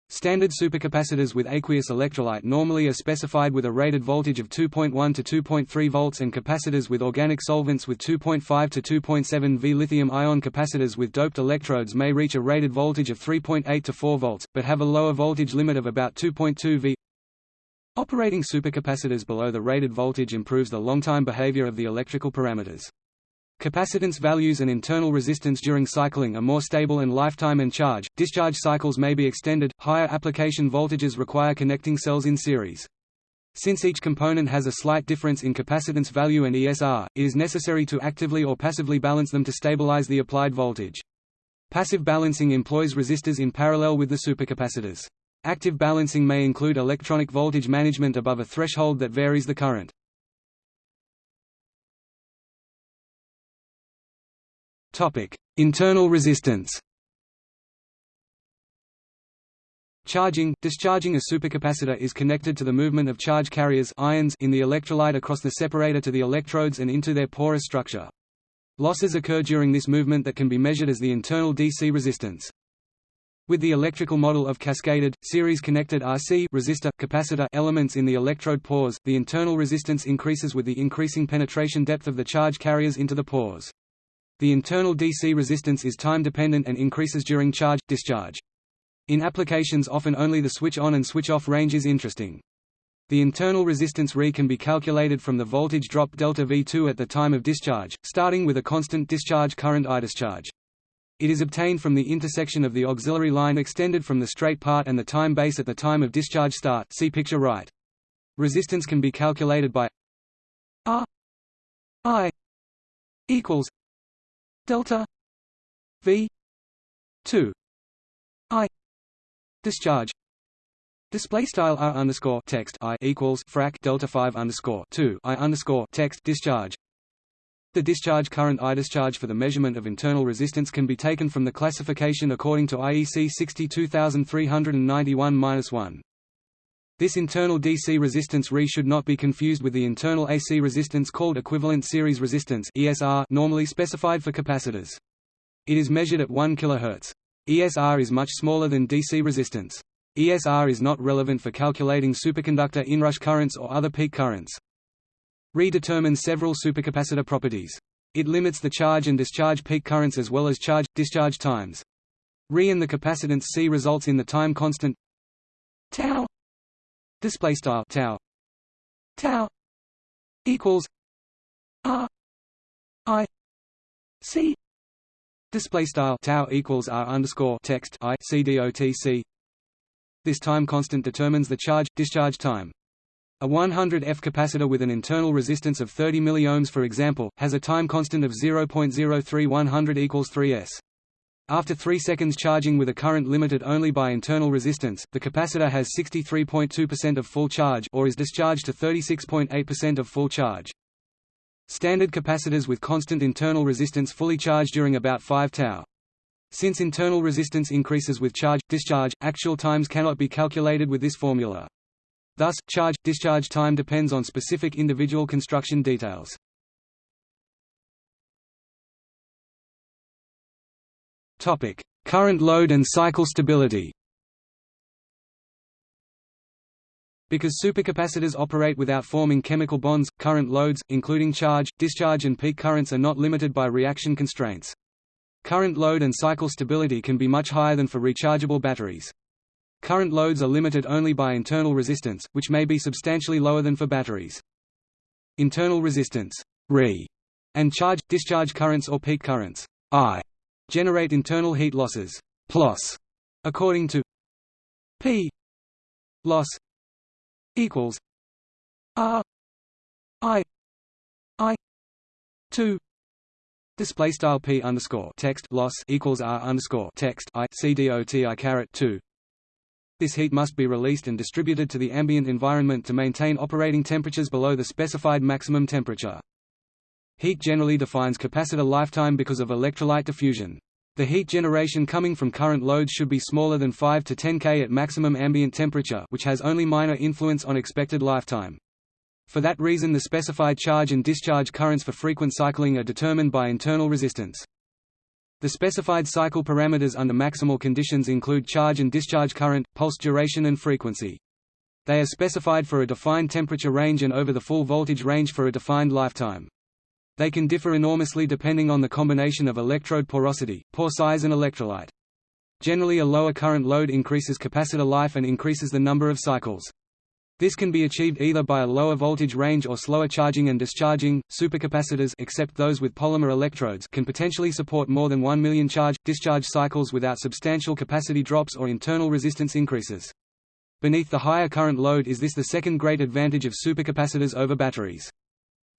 Standard supercapacitors with aqueous electrolyte normally are specified with a rated voltage of 2.1 to 2.3 volts and capacitors with organic solvents with 2.5 to 2.7 V. Lithium-ion capacitors with doped electrodes may reach a rated voltage of 3.8 to 4 volts, but have a lower voltage limit of about 2.2 V. Operating supercapacitors below the rated voltage improves the long-time behavior of the electrical parameters. Capacitance values and internal resistance during cycling are more stable and lifetime and charge, discharge cycles may be extended, higher application voltages require connecting cells in series. Since each component has a slight difference in capacitance value and ESR, it is necessary to actively or passively balance them to stabilize the applied voltage. Passive balancing employs resistors in parallel with the supercapacitors. Active balancing may include electronic voltage management above a threshold that varies the current. Topic: Internal resistance. Charging, discharging a supercapacitor is connected to the movement of charge carriers ions in the electrolyte across the separator to the electrodes and into their porous structure. Losses occur during this movement that can be measured as the internal DC resistance. With the electrical model of cascaded, series-connected RC resistor, capacitor elements in the electrode pores, the internal resistance increases with the increasing penetration depth of the charge carriers into the pores. The internal DC resistance is time-dependent and increases during charge-discharge. In applications often only the switch-on and switch-off range is interesting. The internal resistance Re can be calculated from the voltage drop delta V2 at the time of discharge, starting with a constant discharge current I discharge. It is obtained from the intersection of the auxiliary line extended from the straight part and the time base at the time of discharge start. See picture right. Resistance can be calculated by R I equals delta V 2 I discharge. Display style R underscore text I equals frac delta five underscore two I underscore text discharge the discharge current I discharge for the measurement of internal resistance can be taken from the classification according to IEC 62391-1. This internal DC resistance Re should not be confused with the internal AC resistance called equivalent series resistance ESR normally specified for capacitors. It is measured at 1 kHz. ESR is much smaller than DC resistance. ESR is not relevant for calculating supercapacitor inrush currents or other peak currents. Re determines several supercapacitor properties. It limits the charge and discharge peak currents as well as charge-discharge times. Re and the capacitance C results in the time constant tau display style tau tau equals r i c display style tau equals r underscore text i c dot c this time constant determines the charge discharge time a 100 F capacitor with an internal resistance of 30 milliohms for example, has a time constant of 0.03100 equals 3s. After 3 seconds charging with a current limited only by internal resistance, the capacitor has 63.2% of full charge or is discharged to 36.8% of full charge. Standard capacitors with constant internal resistance fully charge during about 5 tau. Since internal resistance increases with charge discharge, actual times cannot be calculated with this formula. Thus, charge-discharge time depends on specific individual construction details. Current load and cycle stability Because supercapacitors operate without forming chemical bonds, current loads, including charge, discharge and peak currents are not limited by reaction constraints. Current load and cycle stability can be much higher than for rechargeable batteries. Current loads are limited only by internal resistance, which may be substantially lower than for batteries. Internal resistance Re, and charge-discharge currents or peak currents I, generate internal heat losses plus, according to P loss equals R I I two Display style p underscore text loss equals r underscore text i c dot i caret two this heat must be released and distributed to the ambient environment to maintain operating temperatures below the specified maximum temperature. Heat generally defines capacitor lifetime because of electrolyte diffusion. The heat generation coming from current loads should be smaller than 5 to 10 K at maximum ambient temperature which has only minor influence on expected lifetime. For that reason the specified charge and discharge currents for frequent cycling are determined by internal resistance. The specified cycle parameters under maximal conditions include charge and discharge current, pulse duration and frequency. They are specified for a defined temperature range and over the full voltage range for a defined lifetime. They can differ enormously depending on the combination of electrode porosity, pore size and electrolyte. Generally a lower current load increases capacitor life and increases the number of cycles. This can be achieved either by a lower voltage range or slower charging and discharging. Supercapacitors except those with polymer electrodes can potentially support more than 1 million charge-discharge cycles without substantial capacity drops or internal resistance increases. Beneath the higher current load is this the second great advantage of supercapacitors over batteries.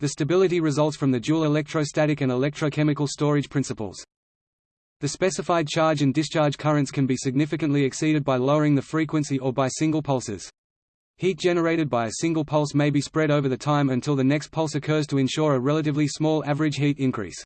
The stability results from the dual electrostatic and electrochemical storage principles. The specified charge and discharge currents can be significantly exceeded by lowering the frequency or by single pulses. Heat generated by a single pulse may be spread over the time until the next pulse occurs to ensure a relatively small average heat increase.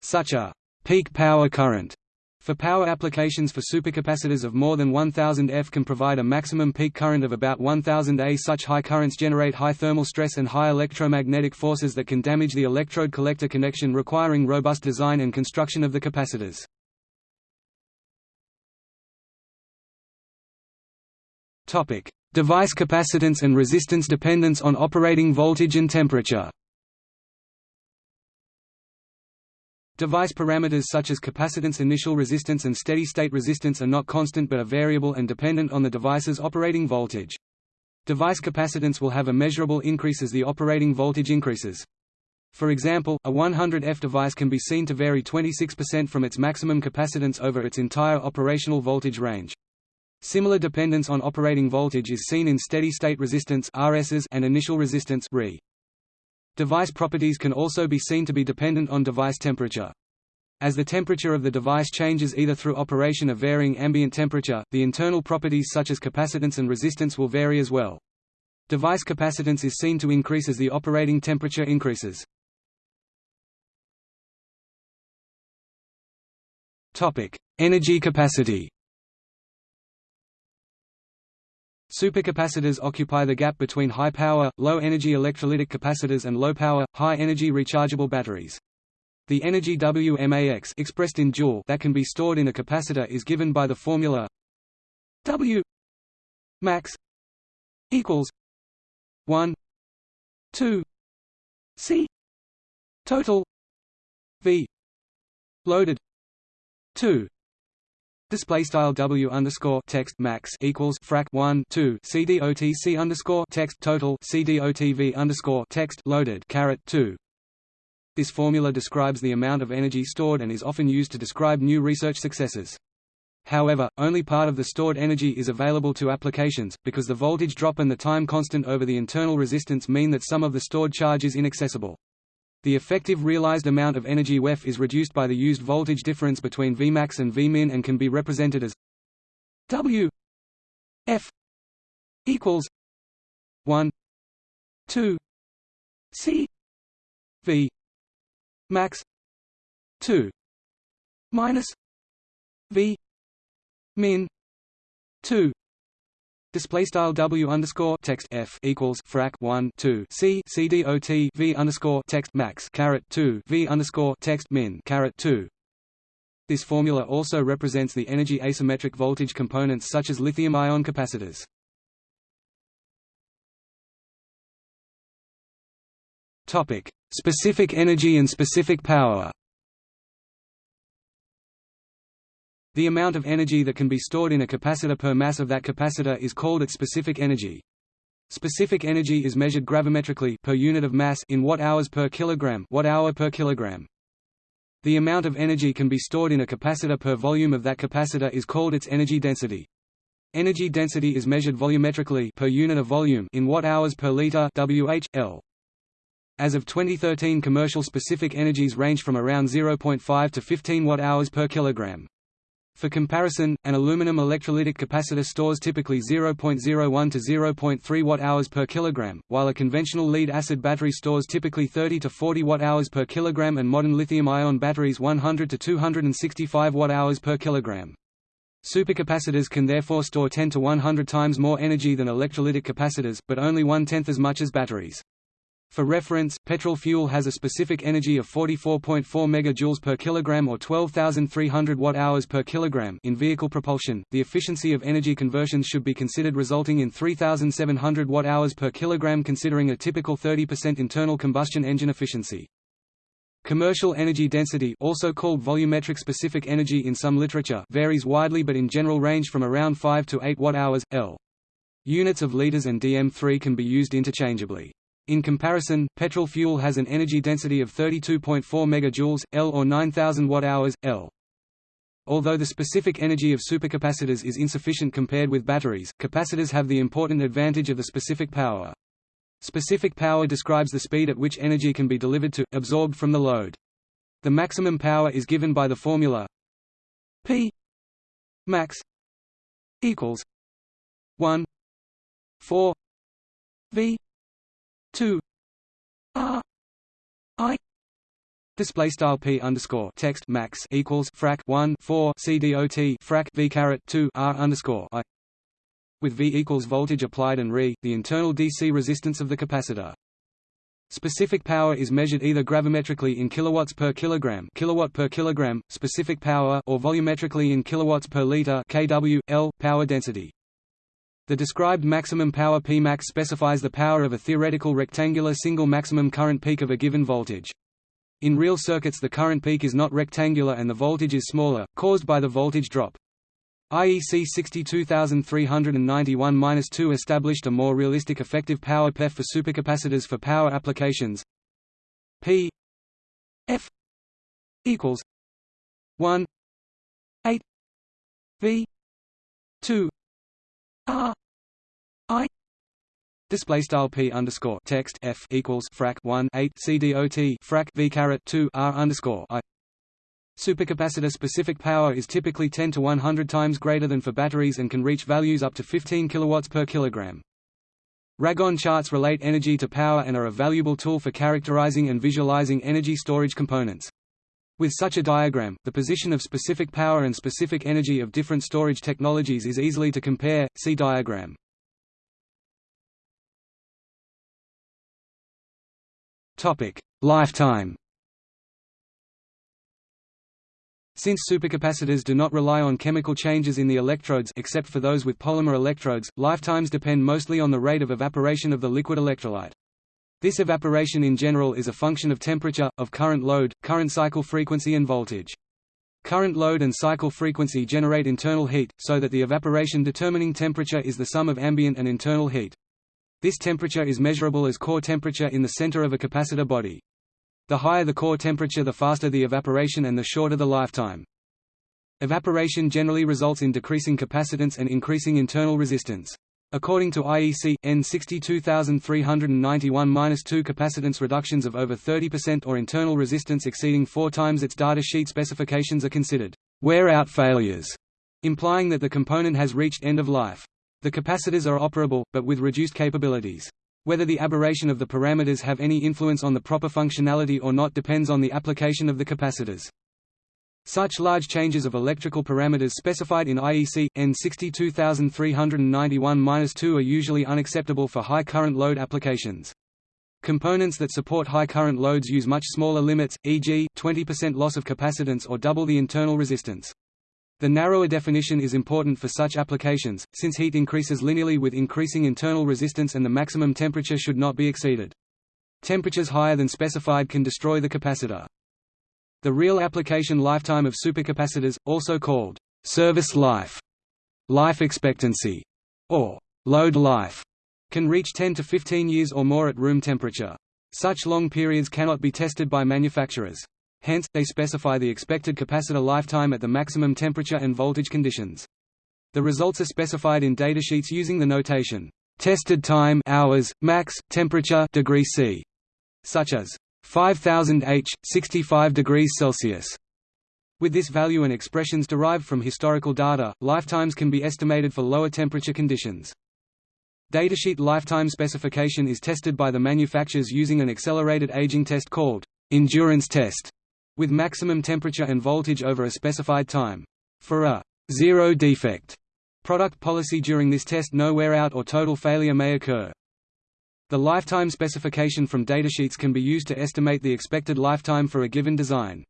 Such a peak power current for power applications for supercapacitors of more than 1000 F can provide a maximum peak current of about 1000 A. Such high currents generate high thermal stress and high electromagnetic forces that can damage the electrode collector connection requiring robust design and construction of the capacitors. Topic: Device capacitance and resistance dependence on operating voltage and temperature. Device parameters such as capacitance initial resistance and steady-state resistance are not constant but are variable and dependent on the device's operating voltage. Device capacitance will have a measurable increase as the operating voltage increases. For example, a 100 F device can be seen to vary 26% from its maximum capacitance over its entire operational voltage range. Similar dependence on operating voltage is seen in steady-state resistance and initial resistance RE. Device properties can also be seen to be dependent on device temperature. As the temperature of the device changes either through operation of varying ambient temperature, the internal properties such as capacitance and resistance will vary as well. Device capacitance is seen to increase as the operating temperature increases. Energy capacity Supercapacitors occupy the gap between high-power, low-energy electrolytic capacitors and low-power, high-energy rechargeable batteries. The energy WMAX expressed in joule that can be stored in a capacitor is given by the formula W max equals 1 2 C total V loaded 2 Display style W underscore text max equals frac one two CDOTC underscore text total CDOTV underscore text loaded caret two. This formula describes the amount of energy stored and is often used to describe new research successes. However, only part of the stored energy is available to applications, because the voltage drop and the time constant over the internal resistance mean that some of the stored charge is inaccessible. The effective realized amount of energy WEF is reduced by the used voltage difference between Vmax and Vmin and can be represented as W F equals 1 2 C V max 2 minus V min 2 Display style W underscore text F equals frac one two C C D O T V underscore text max caret two V underscore text min caret two. This formula also represents the energy asymmetric voltage components such as lithium-ion capacitors. Topic: Specific energy and specific power. The amount of energy that can be stored in a capacitor per mass of that capacitor is called its specific energy. Specific energy is measured gravimetrically per unit of mass in watt-hours per kilogram, watt-hour per kilogram. The amount of energy can be stored in a capacitor per volume of that capacitor is called its energy density. Energy density is measured volumetrically per unit of volume in watt-hours per liter (Wh/L). As of 2013, commercial specific energies range from around 0.5 to 15 watt-hours per kilogram. For comparison, an aluminum electrolytic capacitor stores typically 0.01 to 0.3 watt-hours per kilogram, while a conventional lead-acid battery stores typically 30 to 40 watt-hours per kilogram and modern lithium-ion batteries 100 to 265 watt-hours per kilogram. Supercapacitors can therefore store 10 to 100 times more energy than electrolytic capacitors, but only one-tenth as much as batteries. For reference, petrol fuel has a specific energy of 44.4 megajoules per kilogram or 12,300 watt-hours per kilogram in vehicle propulsion. The efficiency of energy conversions should be considered resulting in 3,700 watt-hours per kilogram considering a typical 30% internal combustion engine efficiency. Commercial energy density also called volumetric specific energy in some literature varies widely but in general range from around 5 to 8 watt-hours, L. Units of liters and dm3 can be used interchangeably. In comparison, petrol fuel has an energy density of 32.4 megajoules, L or 9000 watt-hours, L. Although the specific energy of supercapacitors is insufficient compared with batteries, capacitors have the important advantage of the specific power. Specific power describes the speed at which energy can be delivered to, absorbed from the load. The maximum power is given by the formula P max equals 1 4 V two R I Display style p underscore text max equals frac one four c dot frac v caret two r underscore i with v equals voltage applied and re the internal DC resistance of the capacitor. Specific power is measured either gravimetrically in kilowatts per kilogram, kilowatt per kilogram, specific power, or volumetrically in kilowatts per liter, kW, L, power density. The described maximum power Pmax specifies the power of a theoretical rectangular single maximum current peak of a given voltage. In real circuits the current peak is not rectangular and the voltage is smaller, caused by the voltage drop. IEC 62391-2 established a more realistic effective power PEF for supercapacitors for power applications. P F equals 1 8 V 2 R I display style p underscore text f equals frac 1 8 c dot frac v caret 2 r underscore i. Supercapacitor specific power is typically 10 to 100 times greater than for batteries and can reach values up to 15 kilowatts per kilogram. Ragone charts relate energy to power and are a valuable tool for characterizing and visualizing energy storage components. With such a diagram, the position of specific power and specific energy of different storage technologies is easily to compare, see diagram. Lifetime Since supercapacitors do not rely on chemical changes in the electrodes except for those with polymer electrodes, lifetimes depend mostly on the rate of evaporation of the liquid electrolyte. This evaporation in general is a function of temperature, of current load, current cycle frequency and voltage. Current load and cycle frequency generate internal heat, so that the evaporation determining temperature is the sum of ambient and internal heat. This temperature is measurable as core temperature in the center of a capacitor body. The higher the core temperature the faster the evaporation and the shorter the lifetime. Evaporation generally results in decreasing capacitance and increasing internal resistance. According to IEC, N 62391-2 capacitance reductions of over 30% or internal resistance exceeding four times its data sheet specifications are considered wear-out failures, implying that the component has reached end of life. The capacitors are operable, but with reduced capabilities. Whether the aberration of the parameters have any influence on the proper functionality or not depends on the application of the capacitors. Such large changes of electrical parameters specified in IEC, N 62391-2 are usually unacceptable for high current load applications. Components that support high current loads use much smaller limits, e.g., 20% loss of capacitance or double the internal resistance. The narrower definition is important for such applications, since heat increases linearly with increasing internal resistance and the maximum temperature should not be exceeded. Temperatures higher than specified can destroy the capacitor. The real application lifetime of supercapacitors, also called service life, life expectancy, or load life, can reach 10 to 15 years or more at room temperature. Such long periods cannot be tested by manufacturers. Hence, they specify the expected capacitor lifetime at the maximum temperature and voltage conditions. The results are specified in datasheets using the notation tested time hours, max, temperature degree C, such as 5000 H, 65 degrees Celsius. With this value and expressions derived from historical data, lifetimes can be estimated for lower temperature conditions. Datasheet lifetime specification is tested by the manufacturers using an accelerated aging test called endurance test, with maximum temperature and voltage over a specified time. For a zero defect product policy during this test no wear out or total failure may occur. The lifetime specification from datasheets can be used to estimate the expected lifetime for a given design.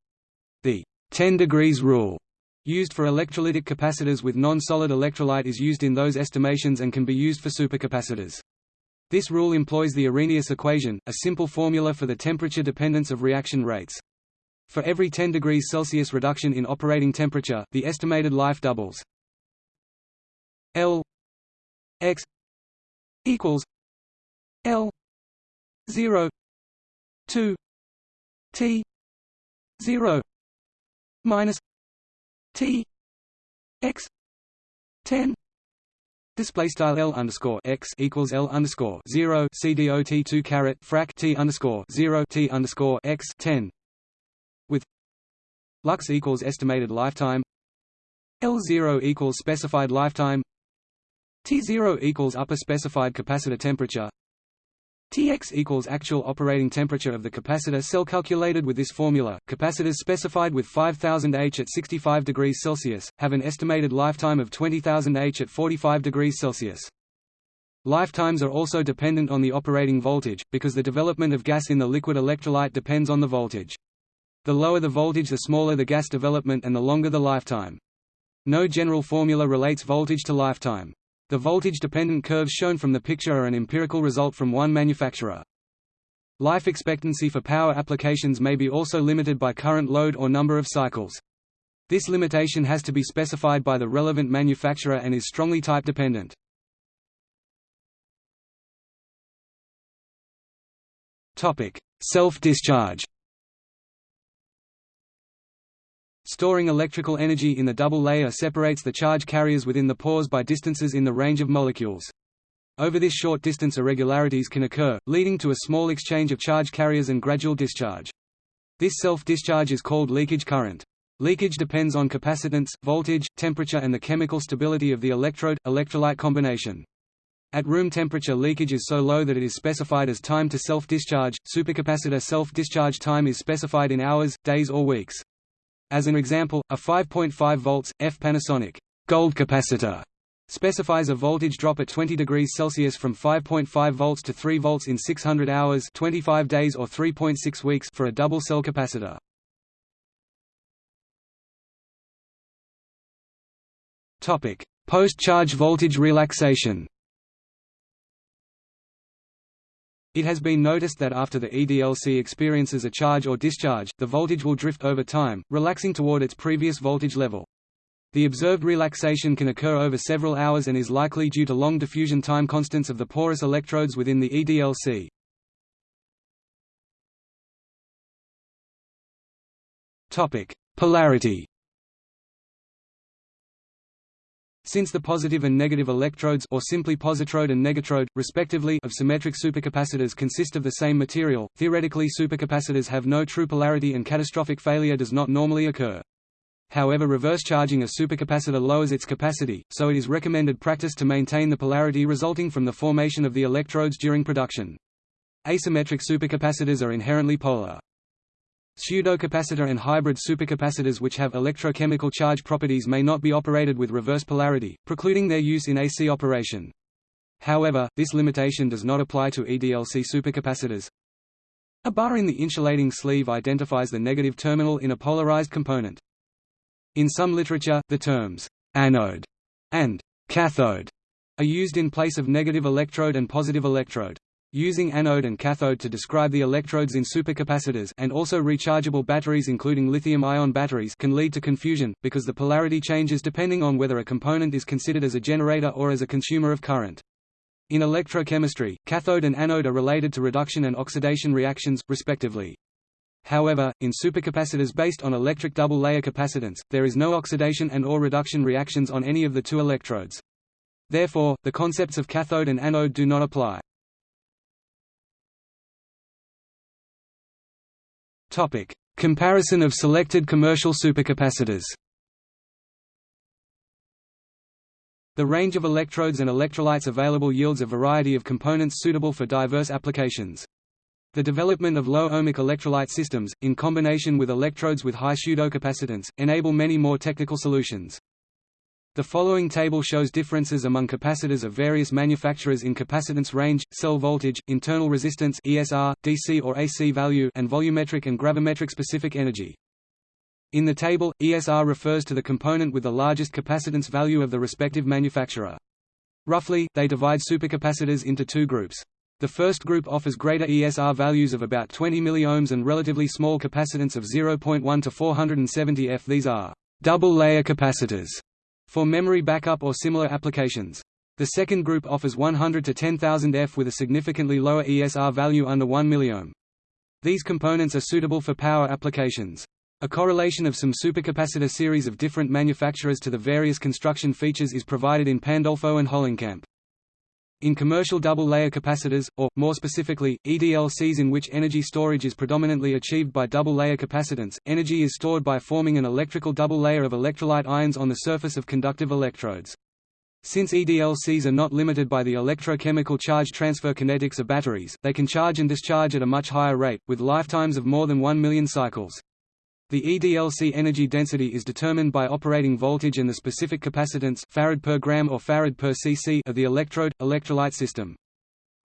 The 10 degrees rule used for electrolytic capacitors with non-solid electrolyte is used in those estimations and can be used for supercapacitors. This rule employs the Arrhenius equation, a simple formula for the temperature dependence of reaction rates. For every 10 degrees Celsius reduction in operating temperature, the estimated life doubles. L x equals L zero two T zero minus T X ten Display style L underscore x equals L underscore zero CDOT two caret frac T underscore zero T underscore x ten with Lux equals estimated lifetime L zero equals specified lifetime T zero equals upper specified capacitor temperature Tx equals actual operating temperature of the capacitor cell calculated with this formula. Capacitors specified with 5000 H at 65 degrees Celsius have an estimated lifetime of 20000 H at 45 degrees Celsius. Lifetimes are also dependent on the operating voltage, because the development of gas in the liquid electrolyte depends on the voltage. The lower the voltage the smaller the gas development and the longer the lifetime. No general formula relates voltage to lifetime. The voltage-dependent curves shown from the picture are an empirical result from one manufacturer. Life expectancy for power applications may be also limited by current load or number of cycles. This limitation has to be specified by the relevant manufacturer and is strongly type-dependent. Self-discharge Storing electrical energy in the double layer separates the charge carriers within the pores by distances in the range of molecules. Over this short distance irregularities can occur, leading to a small exchange of charge carriers and gradual discharge. This self-discharge is called leakage current. Leakage depends on capacitance, voltage, temperature and the chemical stability of the electrode-electrolyte combination. At room temperature leakage is so low that it is specified as time to self-discharge, supercapacitor self-discharge time is specified in hours, days or weeks. As an example, a 5.5 volts F Panasonic gold capacitor specifies a voltage drop at 20 degrees Celsius from 5.5 volts to 3 volts in 600 hours 25 days or 3.6 weeks for a double cell capacitor. Topic: Post-charge voltage relaxation It has been noticed that after the EDLC experiences a charge or discharge, the voltage will drift over time, relaxing toward its previous voltage level. The observed relaxation can occur over several hours and is likely due to long diffusion time constants of the porous electrodes within the EDLC. Polarity Since the positive and negative electrodes or simply positrode and negatrode, respectively of symmetric supercapacitors consist of the same material, theoretically supercapacitors have no true polarity and catastrophic failure does not normally occur. However reverse charging a supercapacitor lowers its capacity, so it is recommended practice to maintain the polarity resulting from the formation of the electrodes during production. Asymmetric supercapacitors are inherently polar. Pseudocapacitor and hybrid supercapacitors which have electrochemical charge properties may not be operated with reverse polarity, precluding their use in AC operation. However, this limitation does not apply to EDLC supercapacitors. A bar in the insulating sleeve identifies the negative terminal in a polarized component. In some literature, the terms «anode» and «cathode» are used in place of negative electrode and positive electrode. Using anode and cathode to describe the electrodes in supercapacitors and also rechargeable batteries including lithium-ion batteries can lead to confusion, because the polarity changes depending on whether a component is considered as a generator or as a consumer of current. In electrochemistry, cathode and anode are related to reduction and oxidation reactions, respectively. However, in supercapacitors based on electric double-layer capacitance, there is no oxidation and or reduction reactions on any of the two electrodes. Therefore, the concepts of cathode and anode do not apply. Comparison of selected commercial supercapacitors. The range of electrodes and electrolytes available yields a variety of components suitable for diverse applications. The development of low-ohmic electrolyte systems, in combination with electrodes with high pseudocapacitance, enable many more technical solutions. The following table shows differences among capacitors of various manufacturers in capacitance range, cell voltage, internal resistance ESR, DC or AC value and volumetric and gravimetric specific energy. In the table, ESR refers to the component with the largest capacitance value of the respective manufacturer. Roughly, they divide supercapacitors into two groups. The first group offers greater ESR values of about 20 milliohms and relatively small capacitance of 0.1 to 470 F. These are double-layer capacitors for memory backup or similar applications. The second group offers 100 to 10,000 F with a significantly lower ESR value under 1 milliohm. These components are suitable for power applications. A correlation of some supercapacitor series of different manufacturers to the various construction features is provided in Pandolfo and Hollenkamp. In commercial double-layer capacitors, or, more specifically, EDLCs in which energy storage is predominantly achieved by double-layer capacitance, energy is stored by forming an electrical double layer of electrolyte ions on the surface of conductive electrodes. Since EDLCs are not limited by the electrochemical charge transfer kinetics of batteries, they can charge and discharge at a much higher rate, with lifetimes of more than 1 million cycles. The EDLC energy density is determined by operating voltage and the specific capacitance farad per gram or farad per cc of the electrode electrolyte system.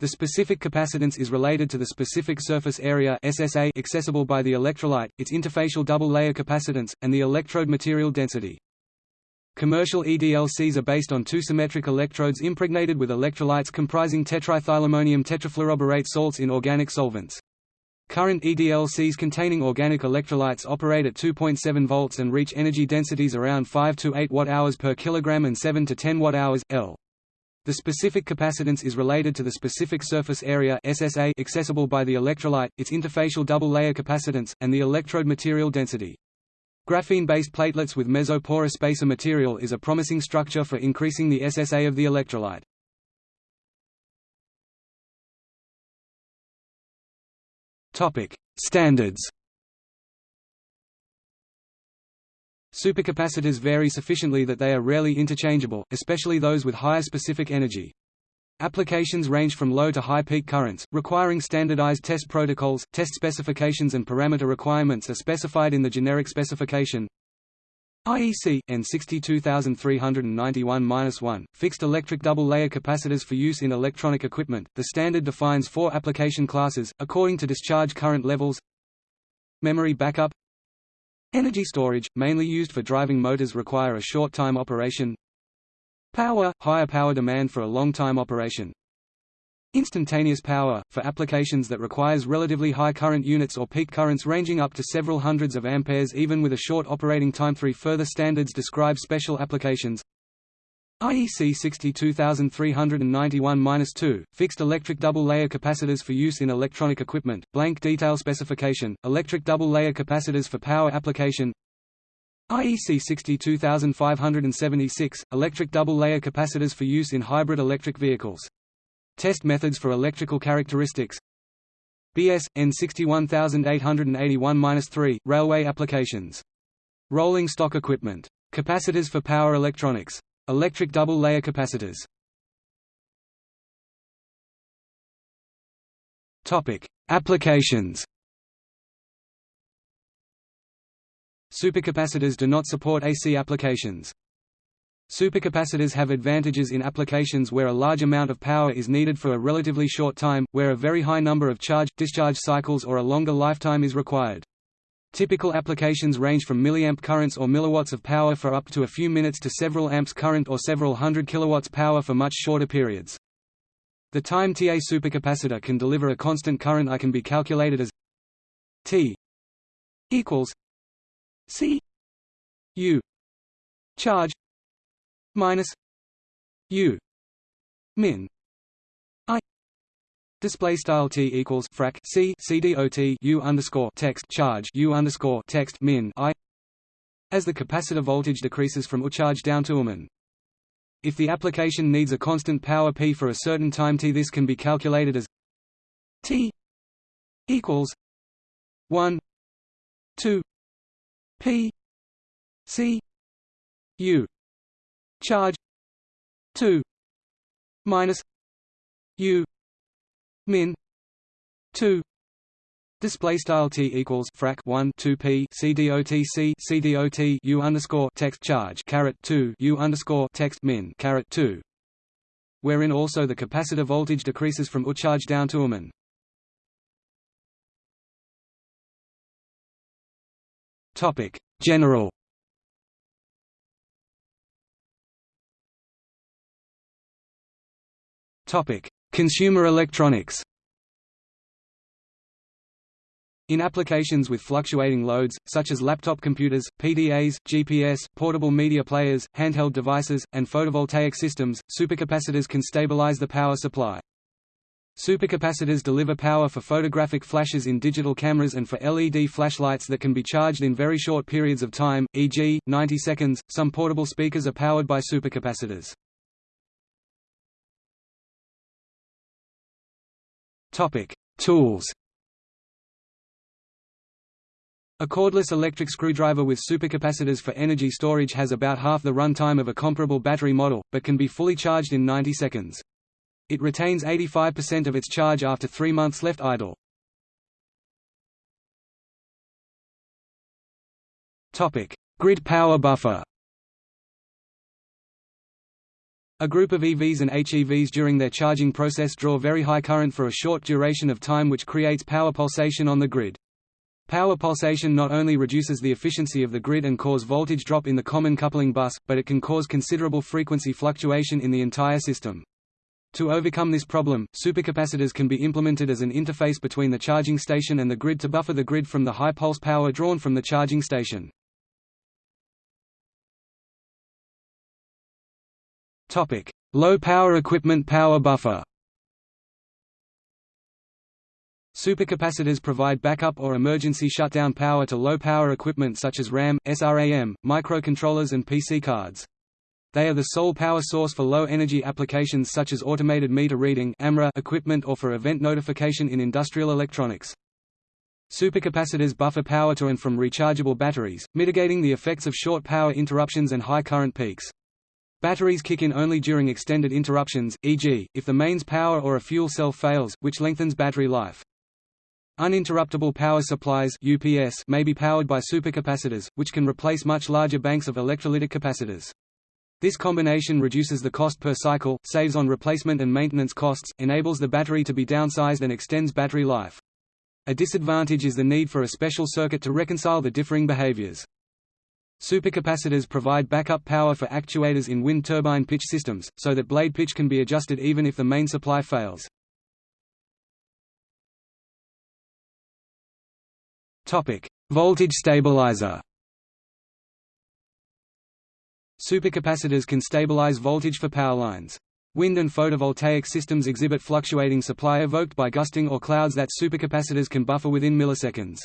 The specific capacitance is related to the specific surface area SSA accessible by the electrolyte, its interfacial double-layer capacitance, and the electrode material density. Commercial EDLCs are based on two symmetric electrodes impregnated with electrolytes comprising tetraethylammonium tetrafluoroborate salts in organic solvents. Current EDLCs containing organic electrolytes operate at 2.7 volts and reach energy densities around 5 to 8 watt-hours per kilogram and 7 to 10 watt-hours L. The specific capacitance is related to the specific surface area SSA accessible by the electrolyte, its interfacial double-layer capacitance, and the electrode material density. Graphene-based platelets with mesoporous spacer material is a promising structure for increasing the SSA of the electrolyte. Topic: Standards. Supercapacitors vary sufficiently that they are rarely interchangeable, especially those with higher specific energy. Applications range from low to high peak currents, requiring standardized test protocols. Test specifications and parameter requirements are specified in the generic specification. IEC N 62391-1 fixed electric double-layer capacitors for use in electronic equipment. The standard defines four application classes according to discharge current levels. Memory backup. Energy storage, mainly used for driving motors require a short time operation. Power, higher power demand for a long time operation. Instantaneous power, for applications that requires relatively high current units or peak currents ranging up to several hundreds of amperes even with a short operating time. Three further standards describe special applications. IEC 62391-2, fixed electric double-layer capacitors for use in electronic equipment, blank detail specification, electric double-layer capacitors for power application IEC 62576, electric double-layer capacitors for use in hybrid electric vehicles Test methods for electrical characteristics BS, N 61881-3, railway applications. Rolling stock equipment. Capacitors for power electronics. Electric double-layer capacitors. Applications. Supercapacitors do not support AC applications. Supercapacitors have advantages in applications where a large amount of power is needed for a relatively short time, where a very high number of charge-discharge cycles or a longer lifetime is required. Typical applications range from milliamp currents or milliwatts of power for up to a few minutes to several amps current or several hundred kilowatts power for much shorter periods. The time Ta supercapacitor can deliver a constant current I can be calculated as T equals C U charge minus u min i. Display style t equals frac c c dot u underscore text charge u underscore text min i. As the capacitor voltage decreases from U charge down to UMIN. If the application needs a constant power P for a certain time t this can be calculated as t equals 1 2 p c u charge 2 minus u min 2 Display style t equals frac 1 2 p c dot c c dot u underscore text charge caret 2 u underscore text min caret 2, wherein also the capacitor voltage decreases from U charge down to UMIN. Topic General Consumer electronics. In applications with fluctuating loads, such as laptop computers, PDAs, GPS, portable media players, handheld devices, and photovoltaic systems, supercapacitors can stabilize the power supply. Supercapacitors deliver power for photographic flashes in digital cameras and for LED flashlights that can be charged in very short periods of time, e.g., 90 seconds. Some portable speakers are powered by supercapacitors. Topic: Tools. A cordless electric screwdriver with supercapacitors for energy storage has about half the runtime of a comparable battery model, but can be fully charged in 90 seconds. It retains 85% of its charge after three months left idle. Grid power buffer A group of EVs and HEVs during their charging process draw very high current for a short duration of time which creates power pulsation on the grid. Power pulsation not only reduces the efficiency of the grid and cause voltage drop in the common coupling bus, but it can cause considerable frequency fluctuation in the entire system. To overcome this problem, supercapacitors can be implemented as an interface between the charging station and the grid to buffer the grid from the high pulse power drawn from the charging station. Topic: Low power equipment power buffer. Supercapacitors provide backup or emergency shutdown power to low power equipment such as RAM, SRAM, microcontrollers and PC cards. They are the sole power source for low energy applications such as automated meter reading equipment or for event notification in industrial electronics. Supercapacitors buffer power to and from rechargeable batteries, mitigating the effects of short power interruptions and high current peaks. Batteries kick in only during extended interruptions, e.g., if the mains power or a fuel cell fails, which lengthens battery life. Uninterruptible power supplies UPS may be powered by supercapacitors, which can replace much larger banks of electrolytic capacitors. This combination reduces the cost per cycle, saves on replacement and maintenance costs, enables the battery to be downsized and extends battery life. A disadvantage is the need for a special circuit to reconcile the differing behaviors. Supercapacitors provide backup power for actuators in wind turbine pitch systems, so that blade pitch can be adjusted even if the main supply fails. Voltage stabilizer Supercapacitors can stabilize voltage for power lines. Wind and photovoltaic systems exhibit fluctuating supply evoked by gusting or clouds that supercapacitors can buffer within milliseconds.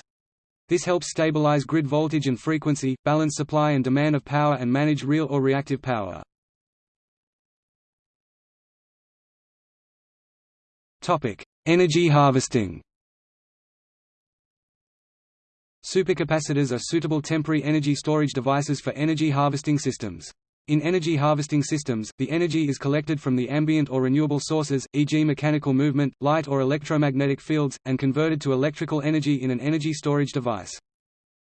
This helps stabilize grid voltage and frequency, balance supply and demand of power and manage real or reactive power. Energy harvesting Supercapacitors are suitable temporary energy storage devices for energy harvesting systems. In energy harvesting systems, the energy is collected from the ambient or renewable sources, e.g. mechanical movement, light or electromagnetic fields, and converted to electrical energy in an energy storage device.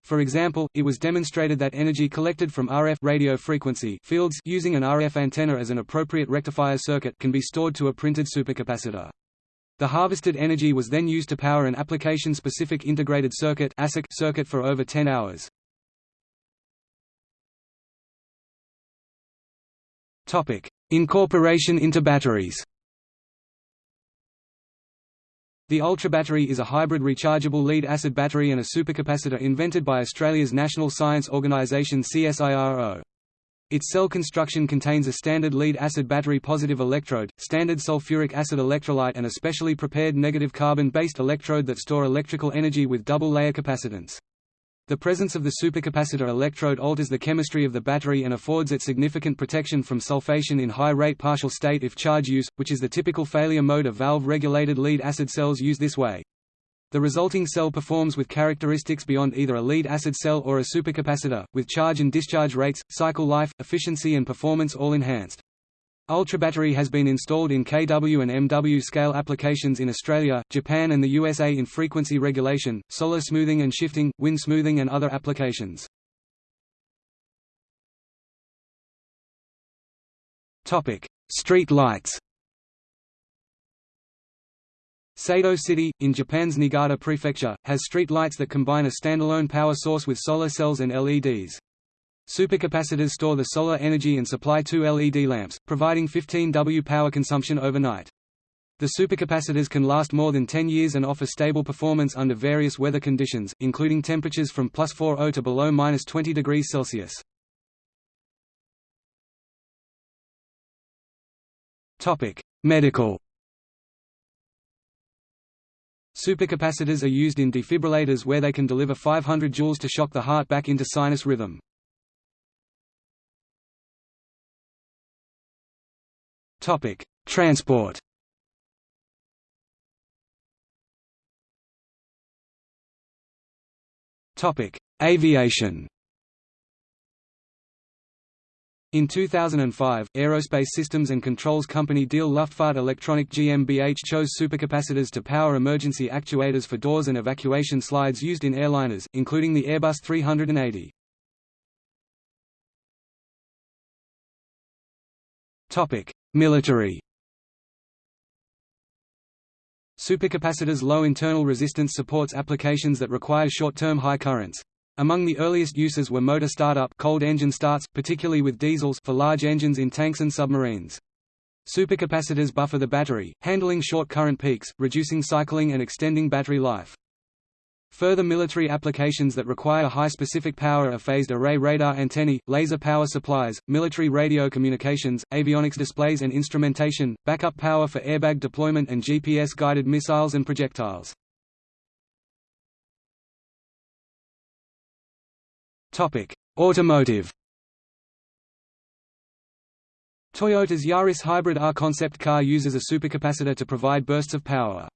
For example, it was demonstrated that energy collected from RF radio frequency fields using an RF antenna as an appropriate rectifier circuit can be stored to a printed supercapacitor. The harvested energy was then used to power an application-specific integrated circuit circuit for over 10 hours. Incorporation into batteries The Ultra Battery is a hybrid rechargeable lead-acid battery and a supercapacitor invented by Australia's National Science Organisation CSIRO. Its cell construction contains a standard lead-acid battery positive electrode, standard sulfuric acid electrolyte and a specially prepared negative carbon-based electrode that store electrical energy with double-layer capacitance. The presence of the supercapacitor electrode alters the chemistry of the battery and affords it significant protection from sulfation in high-rate partial state if charge use, which is the typical failure mode of valve-regulated lead-acid cells used this way. The resulting cell performs with characteristics beyond either a lead-acid cell or a supercapacitor, with charge and discharge rates, cycle life, efficiency and performance all enhanced. Ultrabattery has been installed in kW and MW scale applications in Australia, Japan and the USA in frequency regulation, solar smoothing and shifting, wind smoothing and other applications. Street lights Sado City, in Japan's Niigata Prefecture, has street lights that combine a standalone power source with solar cells and LEDs. Supercapacitors store the solar energy and supply two LED lamps, providing 15 W power consumption overnight. The supercapacitors can last more than 10 years and offer stable performance under various weather conditions, including temperatures from plus 40 to below minus 20 degrees Celsius. Medical Supercapacitors are used in defibrillators where they can deliver 500 joules to shock the heart back into sinus rhythm. Topic: Transport. Topic: Aviation. In 2005, aerospace systems and controls company Diehl Luftfahrt Elektronik GmbH chose supercapacitors to power emergency actuators for doors and evacuation slides used in airliners, including the Airbus 380. Military Supercapacitors' low internal resistance supports applications that require short-term high currents. Among the earliest uses were motor startup cold engine starts, particularly with diesels for large engines in tanks and submarines. Supercapacitors buffer the battery, handling short current peaks, reducing cycling and extending battery life. Further military applications that require high specific power are phased array radar antennae, laser power supplies, military radio communications, avionics displays and instrumentation, backup power for airbag deployment and GPS-guided missiles and projectiles. Automotive. Toyota's Yaris Hybrid R concept car uses a supercapacitor to provide bursts of power.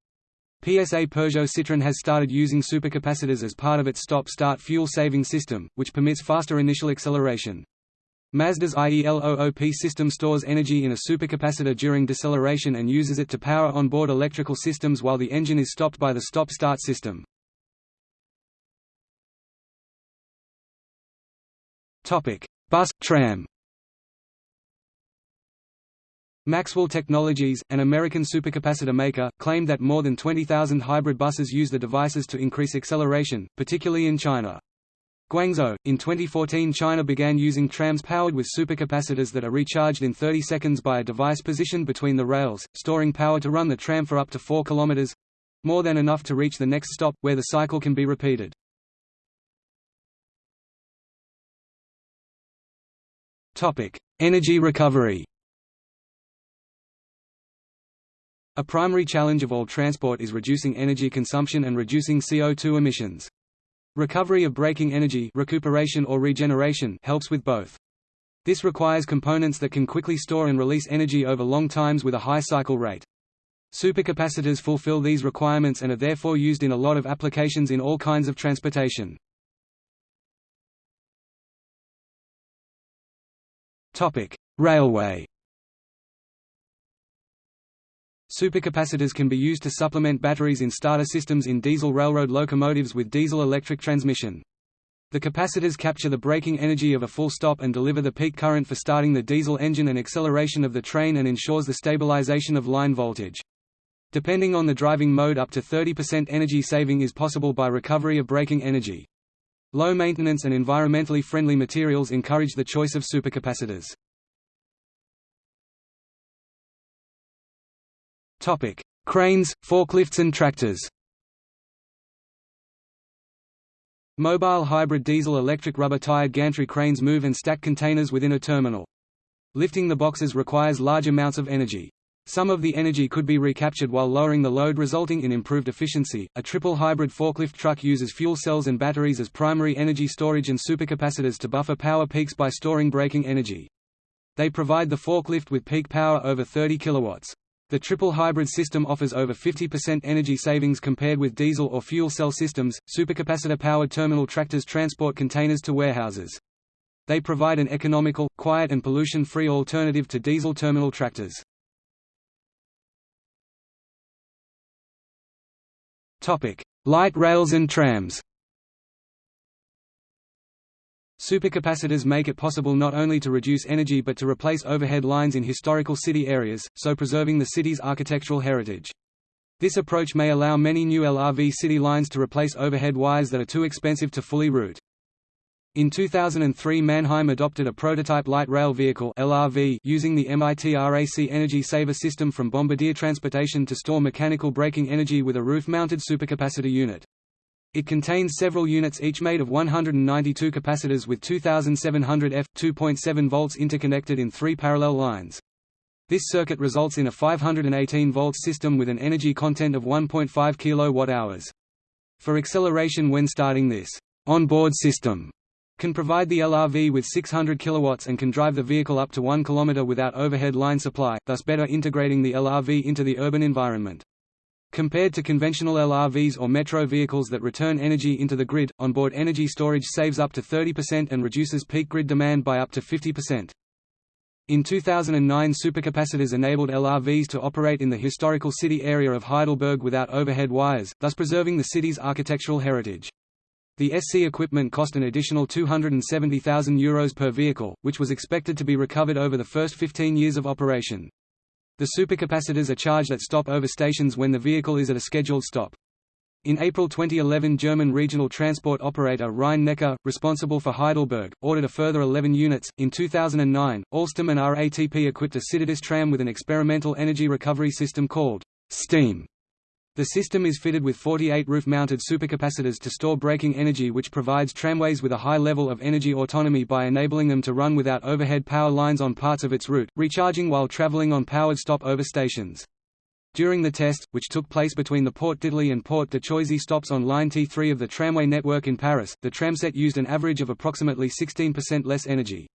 PSA Peugeot Citroën has started using supercapacitors as part of its stop-start fuel-saving system, which permits faster initial acceleration. Mazda's i-ELOOP system stores energy in a supercapacitor during deceleration and uses it to power onboard electrical systems while the engine is stopped by the stop-start system. Bus tram. Maxwell Technologies, an American supercapacitor maker, claimed that more than 20,000 hybrid buses use the devices to increase acceleration, particularly in China. Guangzhou, in 2014 China began using trams powered with supercapacitors that are recharged in 30 seconds by a device positioned between the rails, storing power to run the tram for up to 4 kilometers more than enough to reach the next stop, where the cycle can be repeated. Energy recovery A primary challenge of all transport is reducing energy consumption and reducing CO2 emissions. Recovery of braking energy recuperation or regeneration helps with both. This requires components that can quickly store and release energy over long times with a high cycle rate. Supercapacitors fulfill these requirements and are therefore used in a lot of applications in all kinds of transportation. Railway Supercapacitors can be used to supplement batteries in starter systems in diesel railroad locomotives with diesel-electric transmission. The capacitors capture the braking energy of a full stop and deliver the peak current for starting the diesel engine and acceleration of the train and ensures the stabilization of line voltage. Depending on the driving mode up to 30% energy saving is possible by recovery of braking energy. Low maintenance and environmentally friendly materials encourage the choice of supercapacitors. Cranes, forklifts and tractors. Mobile hybrid diesel-electric rubber-tired gantry cranes move and stack containers within a terminal. Lifting the boxes requires large amounts of energy. Some of the energy could be recaptured while lowering the load resulting in improved efficiency. A triple hybrid forklift truck uses fuel cells and batteries as primary energy storage and supercapacitors to buffer power peaks by storing braking energy. They provide the forklift with peak power over 30 kilowatts. The triple hybrid system offers over 50% energy savings compared with diesel or fuel cell systems. Supercapacitor-powered terminal tractors transport containers to warehouses. They provide an economical, quiet and pollution-free alternative to diesel terminal tractors. Topic: Light rails and trams. Supercapacitors make it possible not only to reduce energy but to replace overhead lines in historical city areas, so preserving the city's architectural heritage. This approach may allow many new LRV city lines to replace overhead wires that are too expensive to fully route. In 2003 Mannheim adopted a prototype light rail vehicle LRV using the MITRAC Energy Saver system from Bombardier Transportation to store mechanical braking energy with a roof-mounted supercapacitor unit. It contains several units each made of 192 capacitors with 2700 F 2.7 volts interconnected in three parallel lines. This circuit results in a 518 volt system with an energy content of 1.5 kWh. For acceleration when starting this on-board system can provide the LRV with 600 kilowatts and can drive the vehicle up to 1 km without overhead line supply, thus better integrating the LRV into the urban environment. Compared to conventional LRVs or metro vehicles that return energy into the grid, onboard energy storage saves up to 30% and reduces peak grid demand by up to 50%. In 2009 supercapacitors enabled LRVs to operate in the historical city area of Heidelberg without overhead wires, thus preserving the city's architectural heritage. The SC equipment cost an additional €270,000 Euros per vehicle, which was expected to be recovered over the first 15 years of operation. The supercapacitors are charged at stop-over stations when the vehicle is at a scheduled stop. In April 2011 German regional transport operator Rhein-Neckar, responsible for Heidelberg, ordered a further 11 units. In 2009, Alstom and RATP equipped a Citadis tram with an experimental energy recovery system called STEAM the system is fitted with 48 roof-mounted supercapacitors to store braking energy which provides tramways with a high level of energy autonomy by enabling them to run without overhead power lines on parts of its route, recharging while traveling on powered stop-over stations. During the test, which took place between the Porte d'Italie and Porte de Choisy stops on Line T3 of the tramway network in Paris, the tramset used an average of approximately 16% less energy.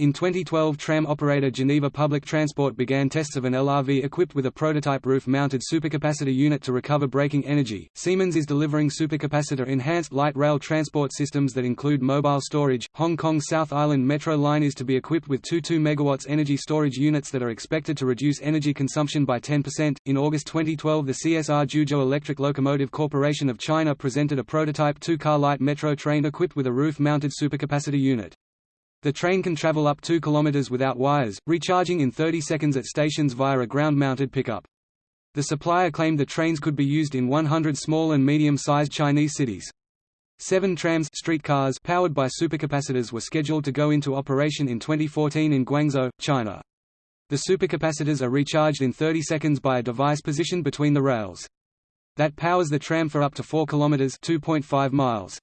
In 2012 tram operator Geneva Public Transport began tests of an LRV equipped with a prototype roof-mounted supercapacitor unit to recover braking energy. Siemens is delivering supercapacitor-enhanced light rail transport systems that include mobile storage. Hong Kong South Island Metro line is to be equipped with two 2 megawatts energy storage units that are expected to reduce energy consumption by 10%. In August 2012 the CSR Zhuzhou Electric Locomotive Corporation of China presented a prototype two-car light metro train equipped with a roof-mounted supercapacitor unit. The train can travel up 2 km without wires, recharging in 30 seconds at stations via a ground-mounted pickup. The supplier claimed the trains could be used in 100 small and medium-sized Chinese cities. Seven trams streetcars powered by supercapacitors were scheduled to go into operation in 2014 in Guangzhou, China. The supercapacitors are recharged in 30 seconds by a device positioned between the rails. That powers the tram for up to 4 km 2.5 miles.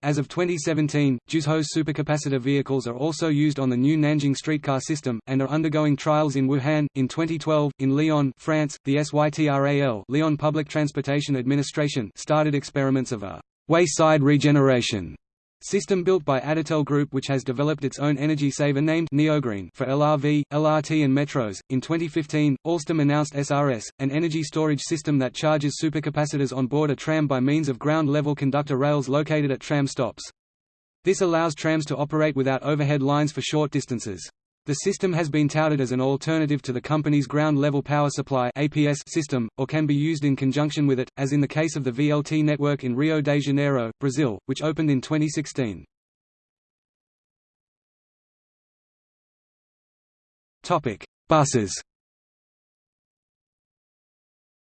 As of 2017, Zhuzhou's supercapacitor vehicles are also used on the new Nanjing streetcar system, and are undergoing trials in Wuhan. In 2012, in Lyon, France, the SYTRAL Lyon Public Transportation Administration started experiments of a wayside regeneration System built by Adetel Group which has developed its own energy saver named Neogreen for LRV, LRT and metros. In 2015, Alstom announced SRS, an energy storage system that charges supercapacitors on board a tram by means of ground-level conductor rails located at tram stops. This allows trams to operate without overhead lines for short distances. The system has been touted as an alternative to the company's ground-level power supply (APS) system, or can be used in conjunction with it, as in the case of the VLT network in Rio de Janeiro, Brazil, which opened in 2016. Topic: Buses.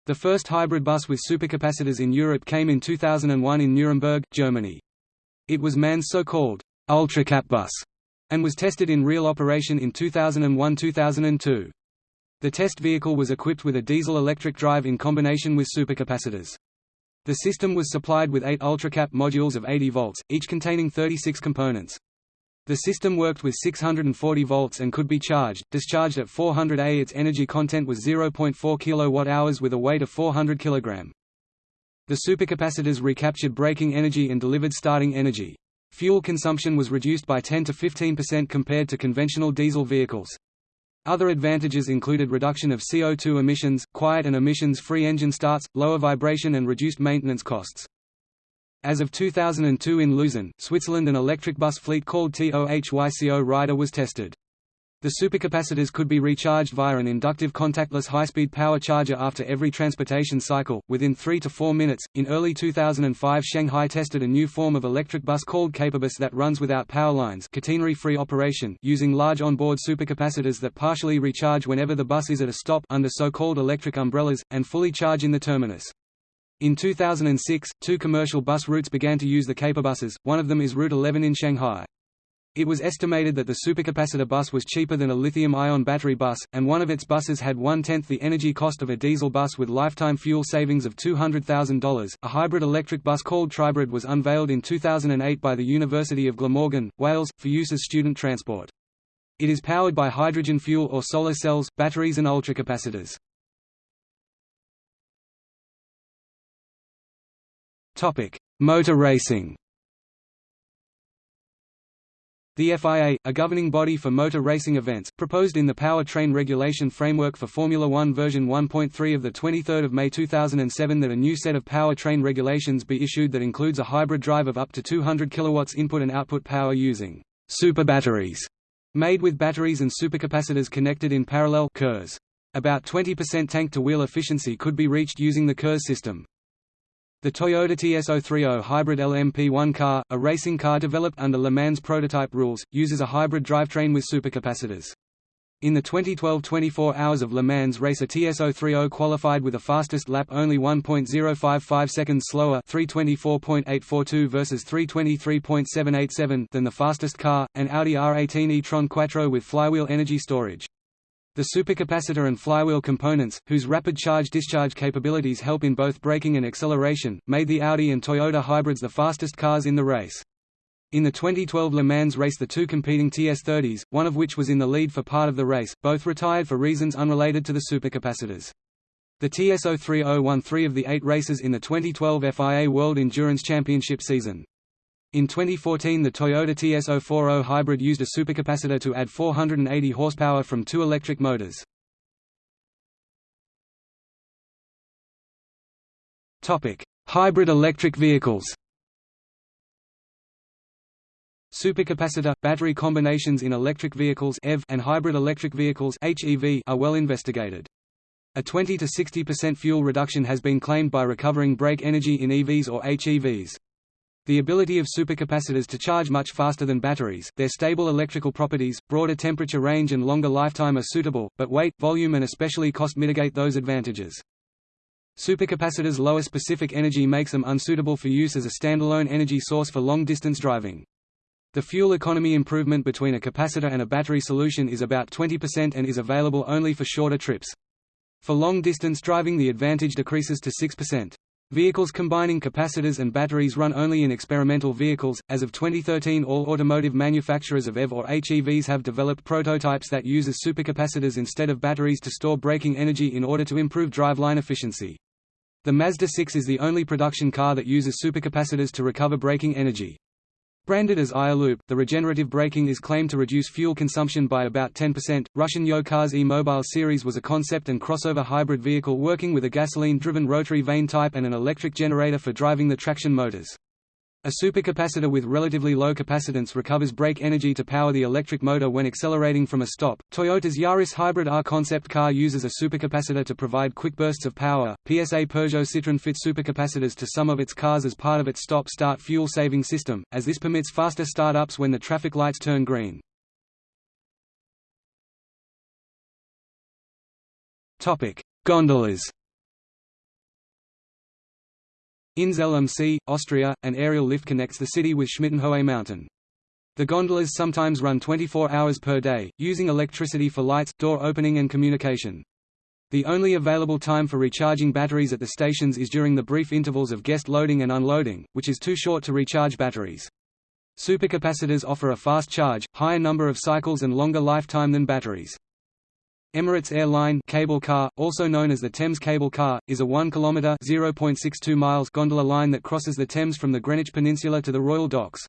The first hybrid bus with supercapacitors in Europe came in 2001 in Nuremberg, Germany. It was MAN's so-called ultracap bus and was tested in real operation in 2001–2002. The test vehicle was equipped with a diesel-electric drive in combination with supercapacitors. The system was supplied with eight ultracap modules of 80 volts, each containing 36 components. The system worked with 640 volts and could be charged, discharged at 400 A. Its energy content was 0.4 kWh with a weight of 400 kg. The supercapacitors recaptured braking energy and delivered starting energy. Fuel consumption was reduced by 10 to 15% compared to conventional diesel vehicles. Other advantages included reduction of CO2 emissions, quiet and emissions-free engine starts, lower vibration and reduced maintenance costs. As of 2002 in Luzern, Switzerland an electric bus fleet called TOHYCO Rider was tested. The supercapacitors could be recharged via an inductive contactless high-speed power charger after every transportation cycle, within 3 to 4 minutes. In early 2005, Shanghai tested a new form of electric bus called Capabus that runs without power lines, catenary-free operation, using large onboard supercapacitors that partially recharge whenever the bus is at a stop under so-called electric umbrellas and fully charge in the terminus. In 2006, two commercial bus routes began to use the Capabuses. One of them is Route 11 in Shanghai. It was estimated that the supercapacitor bus was cheaper than a lithium-ion battery bus, and one of its buses had one-tenth the energy cost of a diesel bus with lifetime fuel savings of $200,000. A hybrid electric bus called Tribrid was unveiled in 2008 by the University of Glamorgan, Wales, for use as student transport. It is powered by hydrogen fuel or solar cells, batteries and ultracapacitors. Motor racing the FIA, a governing body for motor racing events, proposed in the Powertrain Regulation Framework for Formula One version 1.3 of 23 May 2007 that a new set of powertrain regulations be issued that includes a hybrid drive of up to 200 kW input and output power using super batteries, made with batteries and supercapacitors connected in parallel KERS. About 20% tank-to-wheel efficiency could be reached using the KERS system. The Toyota TS030 Hybrid LMP1 car, a racing car developed under Le Mans prototype rules, uses a hybrid drivetrain with supercapacitors. In the 2012 24 Hours of Le Mans race a TS030 qualified with a fastest lap only 1.055 seconds slower 324.842 versus 323.787 than the fastest car, an Audi R18 e-tron Quattro with flywheel energy storage. The supercapacitor and flywheel components, whose rapid charge-discharge capabilities help in both braking and acceleration, made the Audi and Toyota hybrids the fastest cars in the race. In the 2012 Le Mans race the two competing TS30s, one of which was in the lead for part of the race, both retired for reasons unrelated to the supercapacitors. The TS030 won three of the eight races in the 2012 FIA World Endurance Championship season. In 2014 the Toyota TS040 hybrid used a supercapacitor to add 480 horsepower from two electric motors. hybrid electric vehicles Supercapacitor, battery combinations in electric vehicles and hybrid electric vehicles HEV are well investigated. A 20–60% fuel reduction has been claimed by recovering brake energy in EVs or HEVs. The ability of supercapacitors to charge much faster than batteries, their stable electrical properties, broader temperature range and longer lifetime are suitable, but weight, volume and especially cost mitigate those advantages. Supercapacitors' lower specific energy makes them unsuitable for use as a standalone energy source for long-distance driving. The fuel economy improvement between a capacitor and a battery solution is about 20% and is available only for shorter trips. For long-distance driving the advantage decreases to 6%. Vehicles combining capacitors and batteries run only in experimental vehicles. As of 2013, all automotive manufacturers of EV or HEVs have developed prototypes that uses supercapacitors instead of batteries to store braking energy in order to improve driveline efficiency. The Mazda 6 is the only production car that uses supercapacitors to recover braking energy. Branded as i-ELOOP, the regenerative braking is claimed to reduce fuel consumption by about 10%. Russian Yokars E-Mobile series was a concept and crossover hybrid vehicle working with a gasoline-driven rotary vane type and an electric generator for driving the traction motors. A supercapacitor with relatively low capacitance recovers brake energy to power the electric motor when accelerating from a stop. Toyota's Yaris Hybrid R concept car uses a supercapacitor to provide quick bursts of power. PSA Peugeot Citroën fits supercapacitors to some of its cars as part of its stop-start fuel-saving system, as this permits faster start-ups when the traffic lights turn green. Topic: Gondolas. In Zell am See, Austria, an aerial lift connects the city with Schmittenhöhe Mountain. The gondolas sometimes run 24 hours per day, using electricity for lights, door opening and communication. The only available time for recharging batteries at the stations is during the brief intervals of guest loading and unloading, which is too short to recharge batteries. Supercapacitors offer a fast charge, higher number of cycles and longer lifetime than batteries. Emirates Airline cable car, also known as the Thames Cable Car, is a 1 km (0.62 miles) gondola line that crosses the Thames from the Greenwich Peninsula to the Royal Docks.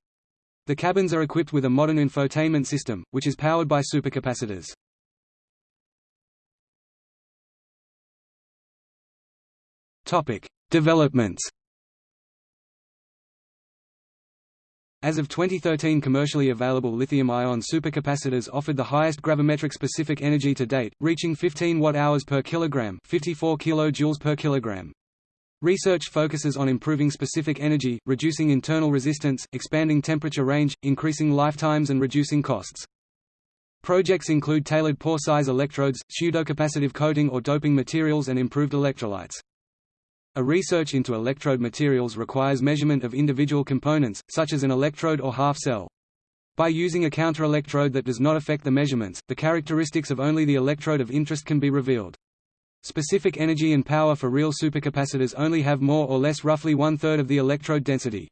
The cabins are equipped with a modern infotainment system, which is powered by supercapacitors. Topic: Developments. As of 2013 commercially available lithium-ion supercapacitors offered the highest gravimetric specific energy to date, reaching 15 watt-hours per kilogram 54 kilojoules per kilogram. Research focuses on improving specific energy, reducing internal resistance, expanding temperature range, increasing lifetimes and reducing costs. Projects include tailored pore size electrodes, pseudocapacitive coating or doping materials and improved electrolytes. A research into electrode materials requires measurement of individual components, such as an electrode or half cell. By using a counterelectrode that does not affect the measurements, the characteristics of only the electrode of interest can be revealed. Specific energy and power for real supercapacitors only have more or less roughly one-third of the electrode density.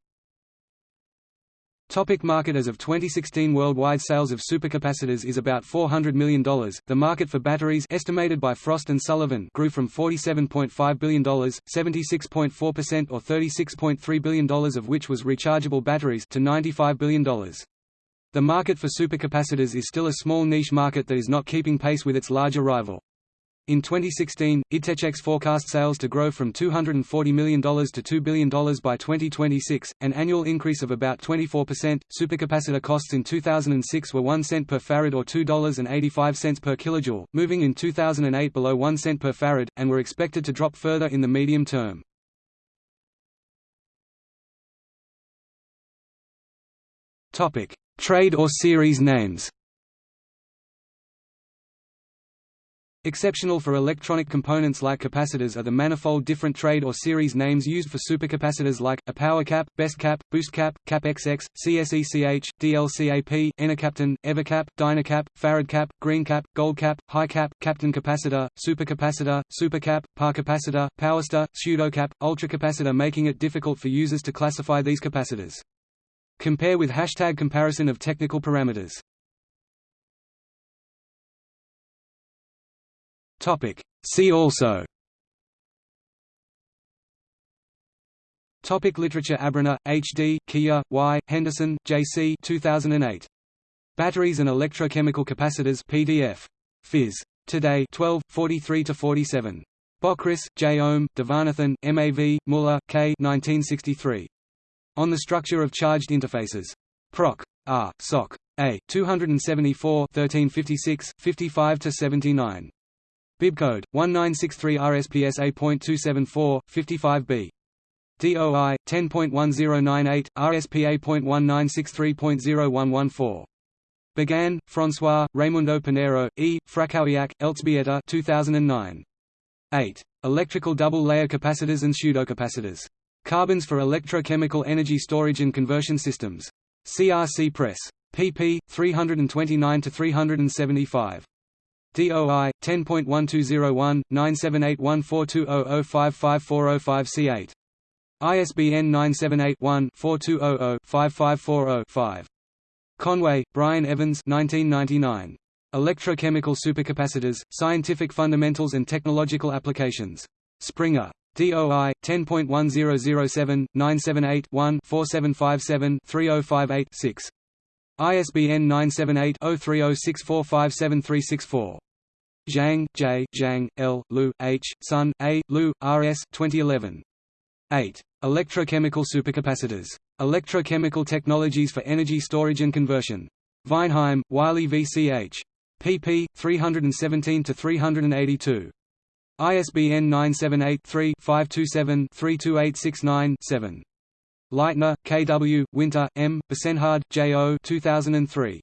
Topic market As of 2016 worldwide sales of supercapacitors is about $400 million. The market for batteries estimated by Frost & Sullivan grew from $47.5 billion, 76.4% or $36.3 billion of which was rechargeable batteries to $95 billion. The market for supercapacitors is still a small niche market that is not keeping pace with its larger rival. In 2016, IDTechEx forecast sales to grow from $240 million to $2 billion by 2026, an annual increase of about 24%. Supercapacitor costs in 2006 were 1 cent per farad or $2.85 per kilojoule, moving in 2008 below 1 cent per farad, and were expected to drop further in the medium term. Topic: Trade or series names. Exceptional for electronic components like capacitors are the manifold different trade or series names used for supercapacitors like, a power cap, best cap, boost cap, cap XX, CSECH, DLCAP, Enercapton, Evercap, Dynacap, Farad cap, green cap, gold cap, high cap, Kapton capacitor, supercapacitor, supercap, par capacitor, PowerStor, pseudocap, ultracapacitor making it difficult for users to classify these capacitors. Compare with hashtag comparison of technical parameters. Topic. See also Topic literature Abruña, H.D., Kia, Y., Henderson, J.C. 2008. Batteries and Electrochemical Capacitors PDF. Phys. Today 12, 43–47. Bockris, J. Ohm, Devanathan, M.A.V., Muller, K. 1963. On the Structure of Charged Interfaces. Proc. R. Soc. A. 274 1356, 55–79. Bibcode 1963 RSPS A.274 55B. DOI 10.1098 RSP A.1963.0114. Béguin, François, Raimundo Pinheiro, E. Frackowiak, Elzbieta 2009. 8. Electrical double-layer capacitors and pseudocapacitors. Carbons for electrochemical energy storage and conversion systems. CRC Press. pp. 329–375. DOI 10.1201 9781420055405C8 ISBN 978-1-4200-5540-5. Conway, Brian Evans 1999. Electrochemical supercapacitors, Scientific Fundamentals and Technological Applications. Springer. DOI 10.1007 978 one 4757 3058 6. ISBN 978 0306457364. Zhang, J. Zhang, L. Lu, H. Sun, A. Lu, R. S. 2011. 8. Electrochemical supercapacitors. Electrochemical Technologies for Energy Storage and Conversion. Weinheim, Wiley VCH. Pp. 317–382. ISBN 978-3-527-32869-7. Leitner, K. W., Winter, M., Besenhard, J. O. 2003.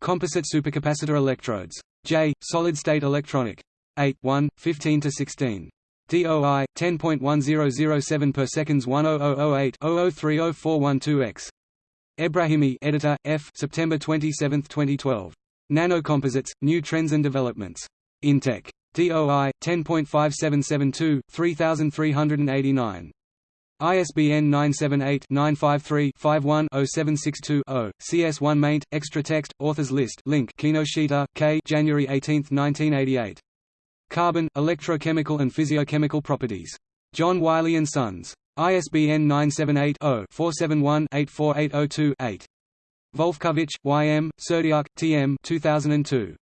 Composite supercapacitor electrodes. J. Solid State Electronic. 8 1, 15 to 16. DOI 10.1007 per seconds 10008 00304112x. Ebrahimi, editor, F. September 27, 2012. Nanocomposites, New Trends and Developments. Intech. DOI 10.5772 3389. ISBN 978-953-51-0762-0, CS1 maint, extra text, authors list link Kinoshita, K. January 18, 1988. Carbon, Electrochemical and Physicochemical Properties. John Wiley & Sons. ISBN 978 0 471 84802 8. Volfkovich, oh Y. M., Serdyuk, T. M. 2002.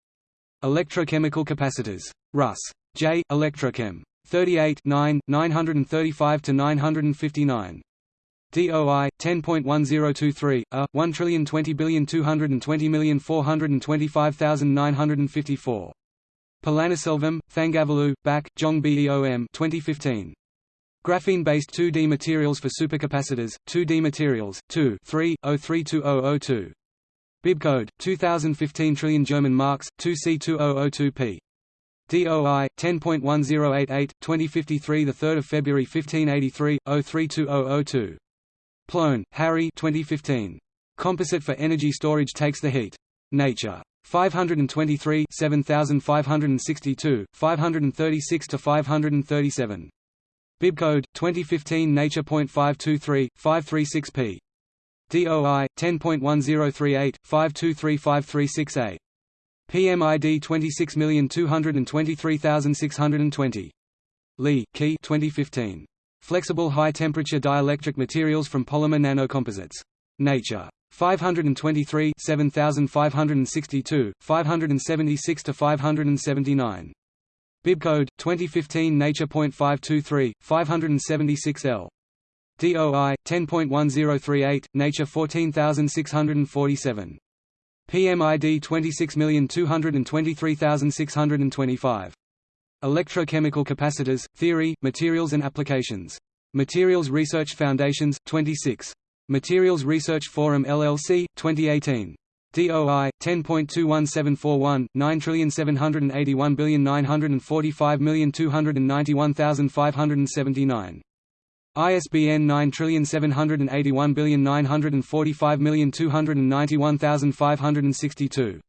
Electrochemical capacitors. Russ. J. Electrochem. 38 9, 935–959. DOI 10.1023 a 1,020,220,425,954. Palaniselvam, Thangavelu, Baek, Jong Beom 2015. Graphene-based 2D materials for supercapacitors, 2D materials, 2 3, 032002. Bibcode, 2015 trillion German marks, 2C2002p. DOI 10.1088 2053 the 3rd of February 1583 032002 Ploehn, Harry 2015 Composite for energy storage takes the heat. Nature. 523 7562 536 to 537 Bibcode 2015 Nature.523 536p DOI 10.1038 523536A PMID 26223620. Lee, Key 2015. Flexible high-temperature dielectric materials from polymer nanocomposites. Nature. 523 7562, 576–579. Bibcode 2015 Nature.523 576L. DOI 10.1038 Nature 14647. PMID 26223625. Electrochemical capacitors, theory, materials and applications. Materials Research Foundations, 26. Materials Research Forum LLC, 2018. DOI 10.21741 9781945291579. ISBN 9781945291562.